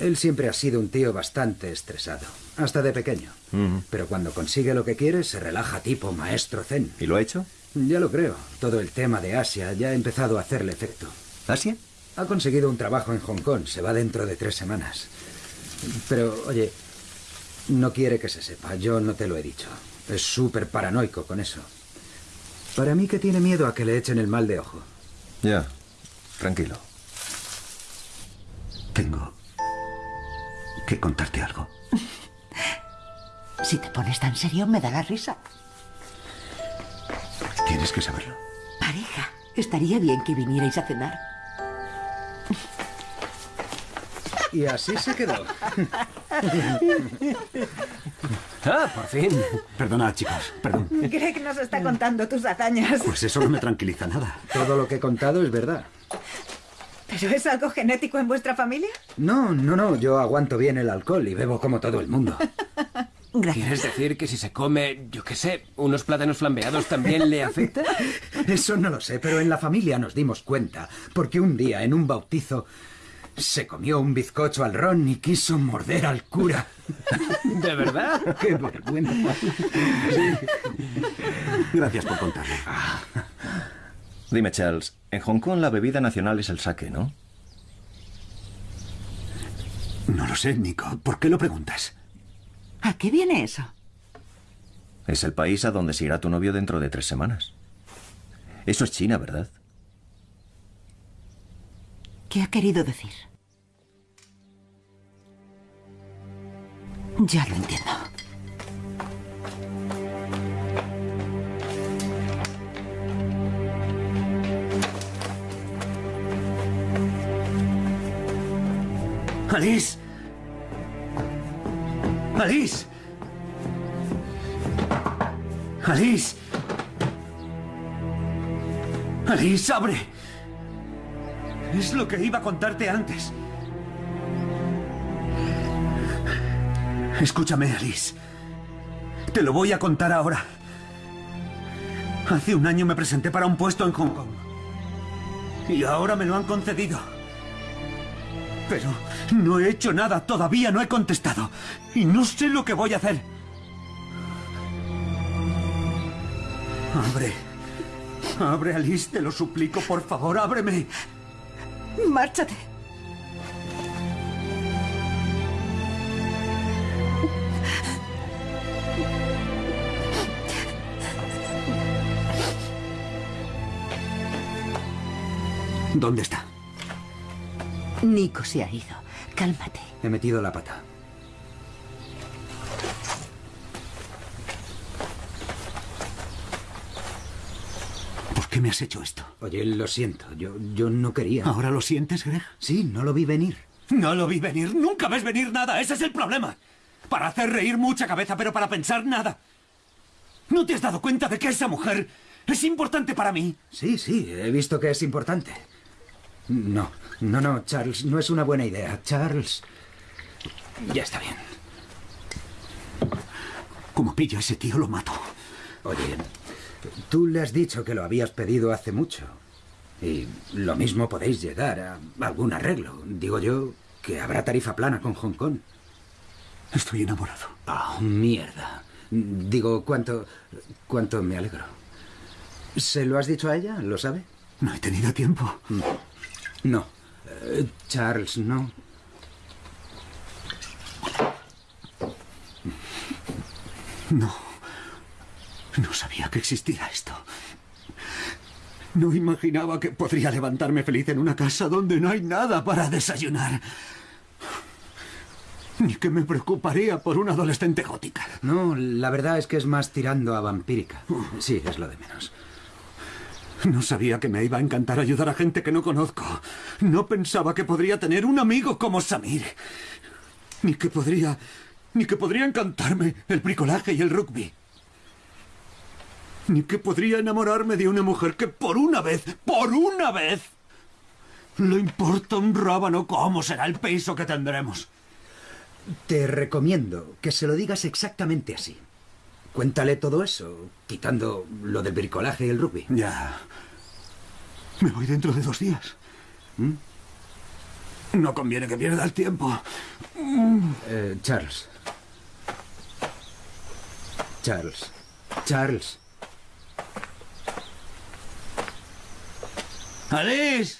S3: Él siempre ha sido un tío bastante estresado, hasta de pequeño. Pero cuando consigue lo que quiere, se relaja tipo maestro zen.
S12: ¿Y lo ha hecho?
S3: Ya lo creo. Todo el tema de Asia ya ha empezado a hacerle efecto.
S12: ¿Asia?
S3: Ha conseguido un trabajo en Hong Kong. Se va dentro de tres semanas. Pero, oye, no quiere que se sepa. Yo no te lo he dicho. Es súper paranoico con eso. Para mí que tiene miedo a que le echen el mal de ojo.
S12: Ya. Tranquilo.
S1: Tengo que contarte algo.
S9: Si te pones tan serio, me da la risa.
S1: Tienes que saberlo.
S10: Pareja, estaría bien que vinierais a cenar.
S3: Y así se quedó.
S14: ah, por fin.
S1: Perdona, chicos, perdón.
S15: Greg nos está contando tus hazañas.
S1: Pues eso no me tranquiliza nada.
S3: Todo lo que he contado es verdad.
S15: ¿Pero es algo genético en vuestra familia?
S3: No, no, no. Yo aguanto bien el alcohol y bebo como todo el mundo.
S14: ¿Quieres decir que si se come, yo qué sé, unos plátanos flambeados también le afecta?
S3: Eso no lo sé, pero en la familia nos dimos cuenta, porque un día en un bautizo se comió un bizcocho al ron y quiso morder al cura.
S14: ¿De verdad?
S3: ¡Qué vergüenza!
S1: Gracias por contarme.
S12: Dime, Charles, en Hong Kong la bebida nacional es el sake, ¿no?
S1: No lo sé, Nico. ¿Por qué lo preguntas?
S9: ¿A qué viene eso?
S12: Es el país a donde se irá tu novio dentro de tres semanas. Eso es China, ¿verdad?
S9: ¿Qué ha querido decir? Ya lo entiendo.
S1: Alice. Alice. Alice. Alice, abre. Es lo que iba a contarte antes. Escúchame, Alice. Te lo voy a contar ahora. Hace un año me presenté para un puesto en Hong Kong. Y ahora me lo han concedido. Pero no he hecho nada, todavía no he contestado. Y no sé lo que voy a hacer. Abre. Abre, Alice, te lo suplico, por favor, ábreme.
S9: Márchate.
S1: ¿Dónde está?
S9: Nico se ha ido. Cálmate.
S3: He metido la pata.
S1: ¿Por qué me has hecho esto?
S3: Oye, lo siento. Yo, yo no quería.
S1: ¿Ahora lo sientes, Greg?
S3: Sí, no lo vi venir.
S1: No lo vi venir. Nunca ves venir nada. Ese es el problema. Para hacer reír mucha cabeza, pero para pensar nada. ¿No te has dado cuenta de que esa mujer es importante para mí?
S3: Sí, sí, he visto que es importante. No, no, no, Charles, no es una buena idea. Charles. Ya está bien.
S1: Como pilla a ese tío, lo mato.
S3: Oye, tú le has dicho que lo habías pedido hace mucho. Y lo mismo podéis llegar a algún arreglo. Digo yo que habrá tarifa plana con Hong Kong.
S1: Estoy enamorado.
S3: Oh, mierda. Digo, ¿cuánto, cuánto me alegro? ¿Se lo has dicho a ella? ¿Lo sabe?
S1: No he tenido tiempo.
S3: No. No. Eh, Charles, no.
S1: No. No sabía que existía esto. No imaginaba que podría levantarme feliz en una casa donde no hay nada para desayunar. Ni que me preocuparía por una adolescente gótica.
S3: No, la verdad es que es más tirando a vampírica. Sí, es lo de menos.
S1: No sabía que me iba a encantar ayudar a gente que no conozco. No pensaba que podría tener un amigo como Samir. Ni que podría... Ni que podría encantarme el bricolaje y el rugby. Ni que podría enamorarme de una mujer que por una vez, por una vez, le importa un rábano cómo será el piso que tendremos.
S3: Te recomiendo que se lo digas exactamente así. Cuéntale todo eso, quitando lo del bricolaje y el rugby.
S1: Ya. Me voy dentro de dos días.
S3: ¿Mm?
S1: No conviene que pierda el tiempo.
S3: Eh, Charles. Charles. Charles.
S5: Alice.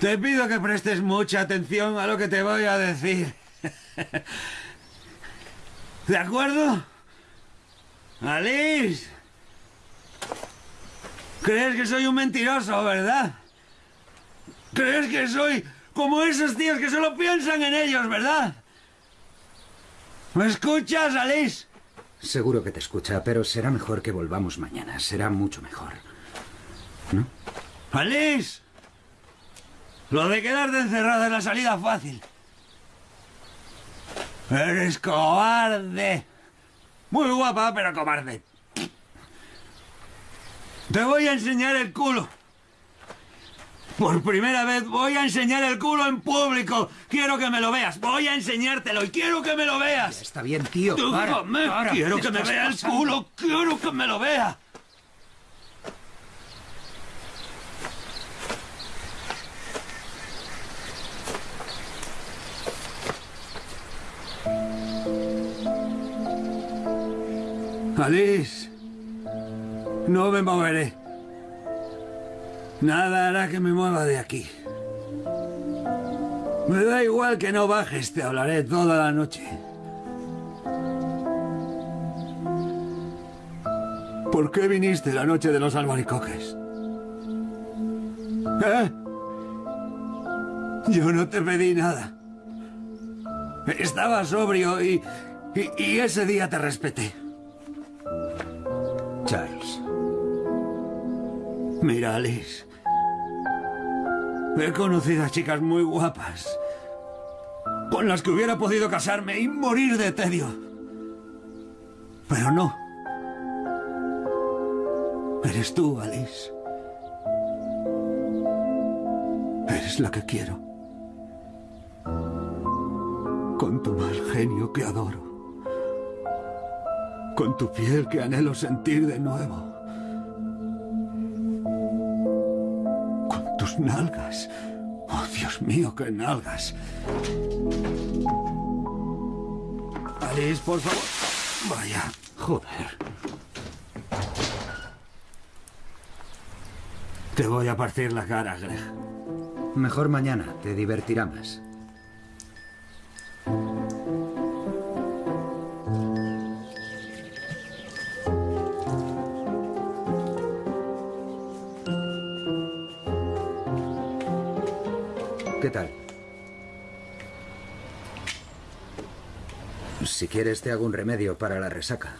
S5: Te pido que prestes mucha atención a lo que te voy a decir. ¿De acuerdo? Alice. ¿Crees que soy un mentiroso, verdad? ¿Crees que soy como esos tíos que solo piensan en ellos, verdad? ¿Me escuchas, Alice?
S3: Seguro que te escucha, pero será mejor que volvamos mañana. Será mucho mejor. ¿No?
S5: Alice. Lo de quedarte encerrada es la salida fácil.
S1: Eres cobarde. Muy guapa, pero cobarde. Te voy a enseñar el culo. Por primera vez voy a enseñar el culo en público. Quiero que me lo veas. Voy a enseñártelo y quiero que me lo veas.
S3: Está bien, tío. Para, para.
S1: Quiero
S3: ¿Qué
S1: que me vea el
S3: pasando?
S1: culo. Quiero que me lo vea. Alice, no me moveré. Nada hará que me mueva de aquí. Me da igual que no bajes, te hablaré toda la noche. ¿Por qué viniste la noche de los albaricoques? ¿Eh? Yo no te pedí nada. Estaba sobrio y, y, y ese día te respeté.
S3: Charles.
S1: Mira, Alice. He conocido a chicas muy guapas. Con las que hubiera podido casarme y morir de tedio. Pero no. Eres tú, Alice. Eres la que quiero. Con tu mal genio que adoro. Con tu piel que anhelo sentir de nuevo. Con tus nalgas. Oh, Dios mío, qué nalgas. Alice, por favor. Vaya, joder. Te voy a partir la cara, Greg.
S3: Mejor mañana, te divertirá más. Quieres te hago un remedio para la resaca.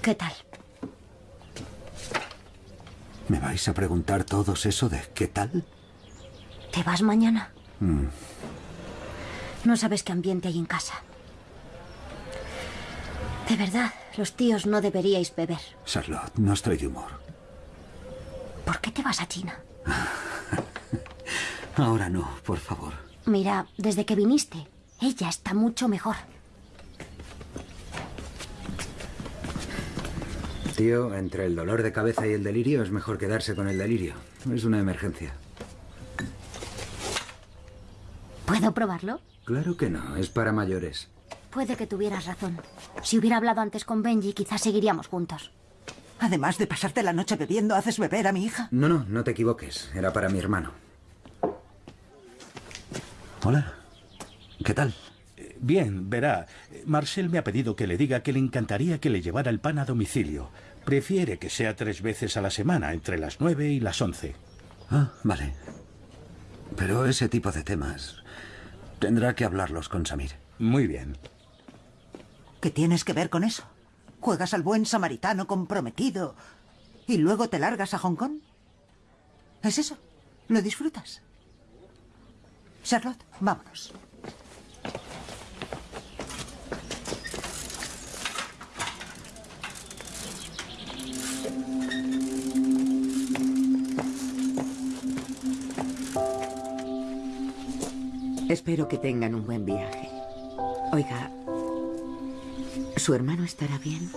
S13: ¿Qué tal?
S18: ¿Me vais a preguntar todos eso de qué tal?
S13: ¿Te vas mañana?
S18: Mm,
S13: No sabes qué ambiente hay en casa. De verdad, los tíos no deberíais beber.
S18: Charlotte, no estoy de humor.
S13: ¿Por qué te vas a China?
S18: Ahora no, por favor.
S13: Mira, desde que viniste, ella está mucho mejor.
S3: Tío, entre el dolor de cabeza y el delirio es mejor quedarse con el delirio. Es una emergencia.
S13: ¿Puedo probarlo?
S3: Claro que no, es para mayores.
S13: Puede que tuvieras razón. Si hubiera hablado antes con Benji, quizás seguiríamos juntos.
S9: Además de pasarte la noche bebiendo, haces beber a mi hija.
S3: No, no, no te equivoques. Era para mi hermano.
S18: Hola. ¿Qué tal?
S6: Bien, verá. Marcel me ha pedido que le diga que le encantaría que le llevara el pan a domicilio. Prefiere que sea tres veces a la semana, entre las nueve y las once.
S18: Ah, vale. Pero ese tipo de temas tendrá que hablarlos con Samir.
S6: Muy bien.
S9: ¿Qué tienes que ver con eso? ¿Juegas al buen samaritano comprometido y luego te largas a Hong Kong? ¿Es eso? ¿Lo disfrutas? Charlotte, vámonos.
S10: Espero que tengan un buen viaje. Oiga, ¿su hermano estará bien?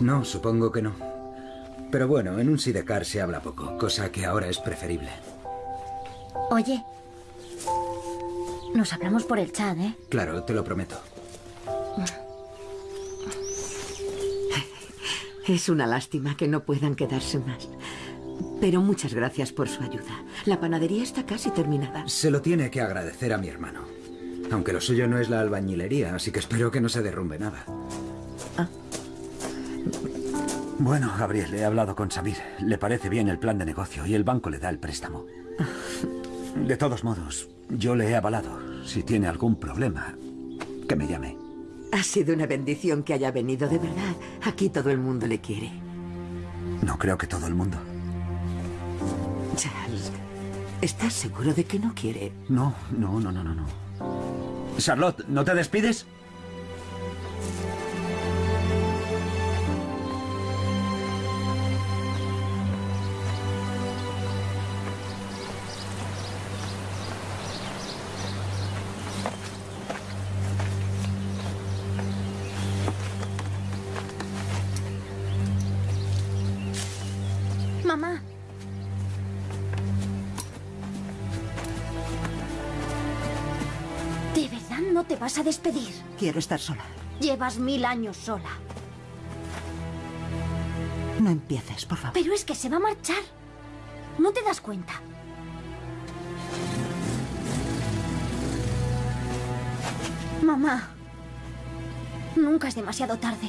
S3: No, supongo que no. Pero bueno, en un sidecar se habla poco, cosa que ahora es preferible.
S13: Oye, nos hablamos por el chat, ¿eh?
S3: Claro, te lo prometo.
S10: Es una lástima que no puedan quedarse más. Pero muchas gracias por su ayuda. La panadería está casi terminada.
S3: Se lo tiene que agradecer a mi hermano. Aunque lo suyo no es la albañilería, así que espero que no se derrumbe nada.
S18: Bueno, Gabriel, he hablado con Samir. Le parece bien el plan de negocio y el banco le da el préstamo. De todos modos, yo le he avalado. Si tiene algún problema, que me llame.
S10: Ha sido una bendición que haya venido, de verdad. Aquí todo el mundo le quiere.
S1: No creo que todo el mundo.
S10: Charles, ¿estás seguro de que no quiere?
S1: No, no, no, no, no, no. Charlotte, ¿no te despides?
S13: Vas a despedir?
S9: Quiero estar sola.
S13: Llevas mil años sola.
S9: No empieces, por favor.
S13: Pero es que se va a marchar. ¿No te das cuenta? Mamá. Nunca es demasiado tarde.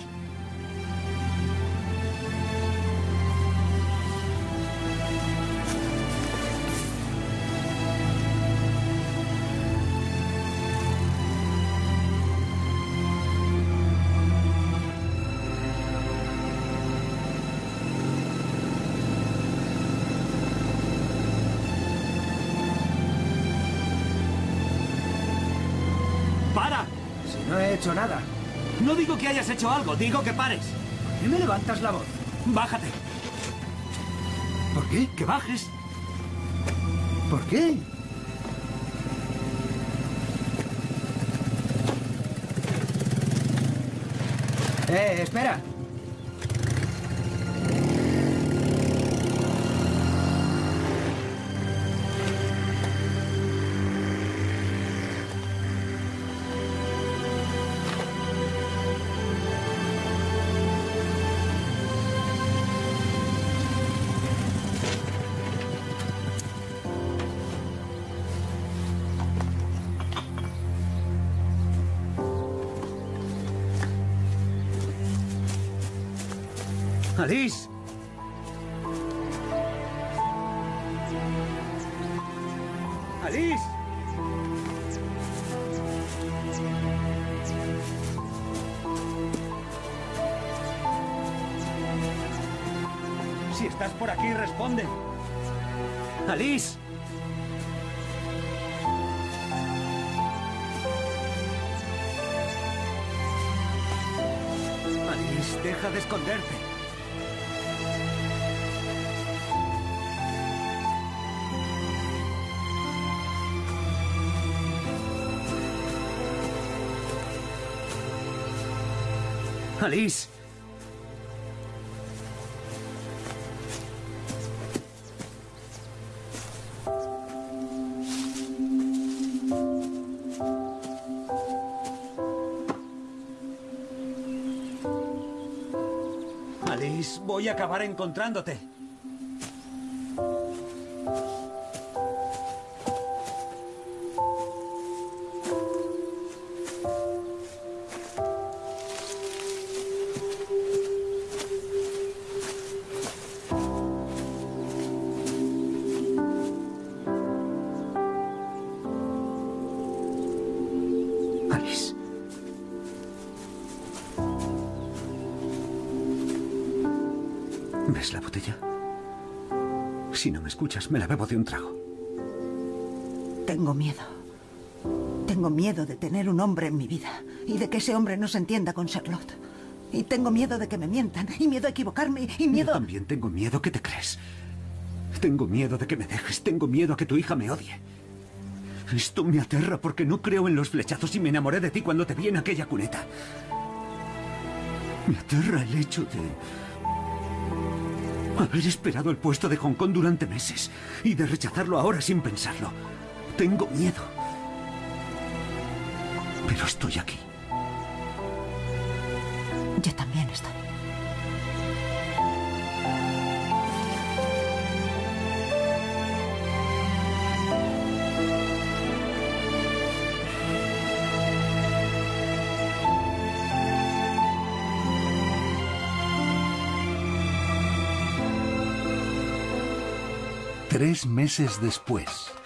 S3: Hecho nada.
S1: No digo que hayas hecho algo, digo que pares.
S3: ¿Por qué me levantas la voz?
S1: Bájate.
S3: ¿Por qué?
S1: Que bajes.
S3: ¿Por qué? Eh, espera.
S1: Si estás por aquí, responde. Alice. Alice, deja de esconderte. Alice. Voy a acabar encontrándote. Escuchas, me la bebo de un trago.
S9: Tengo miedo. Tengo miedo de tener un hombre en mi vida y de que ese hombre no se entienda con Charlotte. Y tengo miedo de que me mientan y miedo a equivocarme y miedo...
S1: Yo también tengo miedo. ¿Qué te crees? Tengo miedo de que me dejes. Tengo miedo a que tu hija me odie. Esto me aterra porque no creo en los flechazos y me enamoré de ti cuando te vi en aquella cuneta. Me aterra el hecho de haber esperado el puesto de Hong Kong durante meses y de rechazarlo ahora sin pensarlo. Tengo miedo. Pero estoy aquí.
S9: Yo también estoy.
S6: Tres meses después.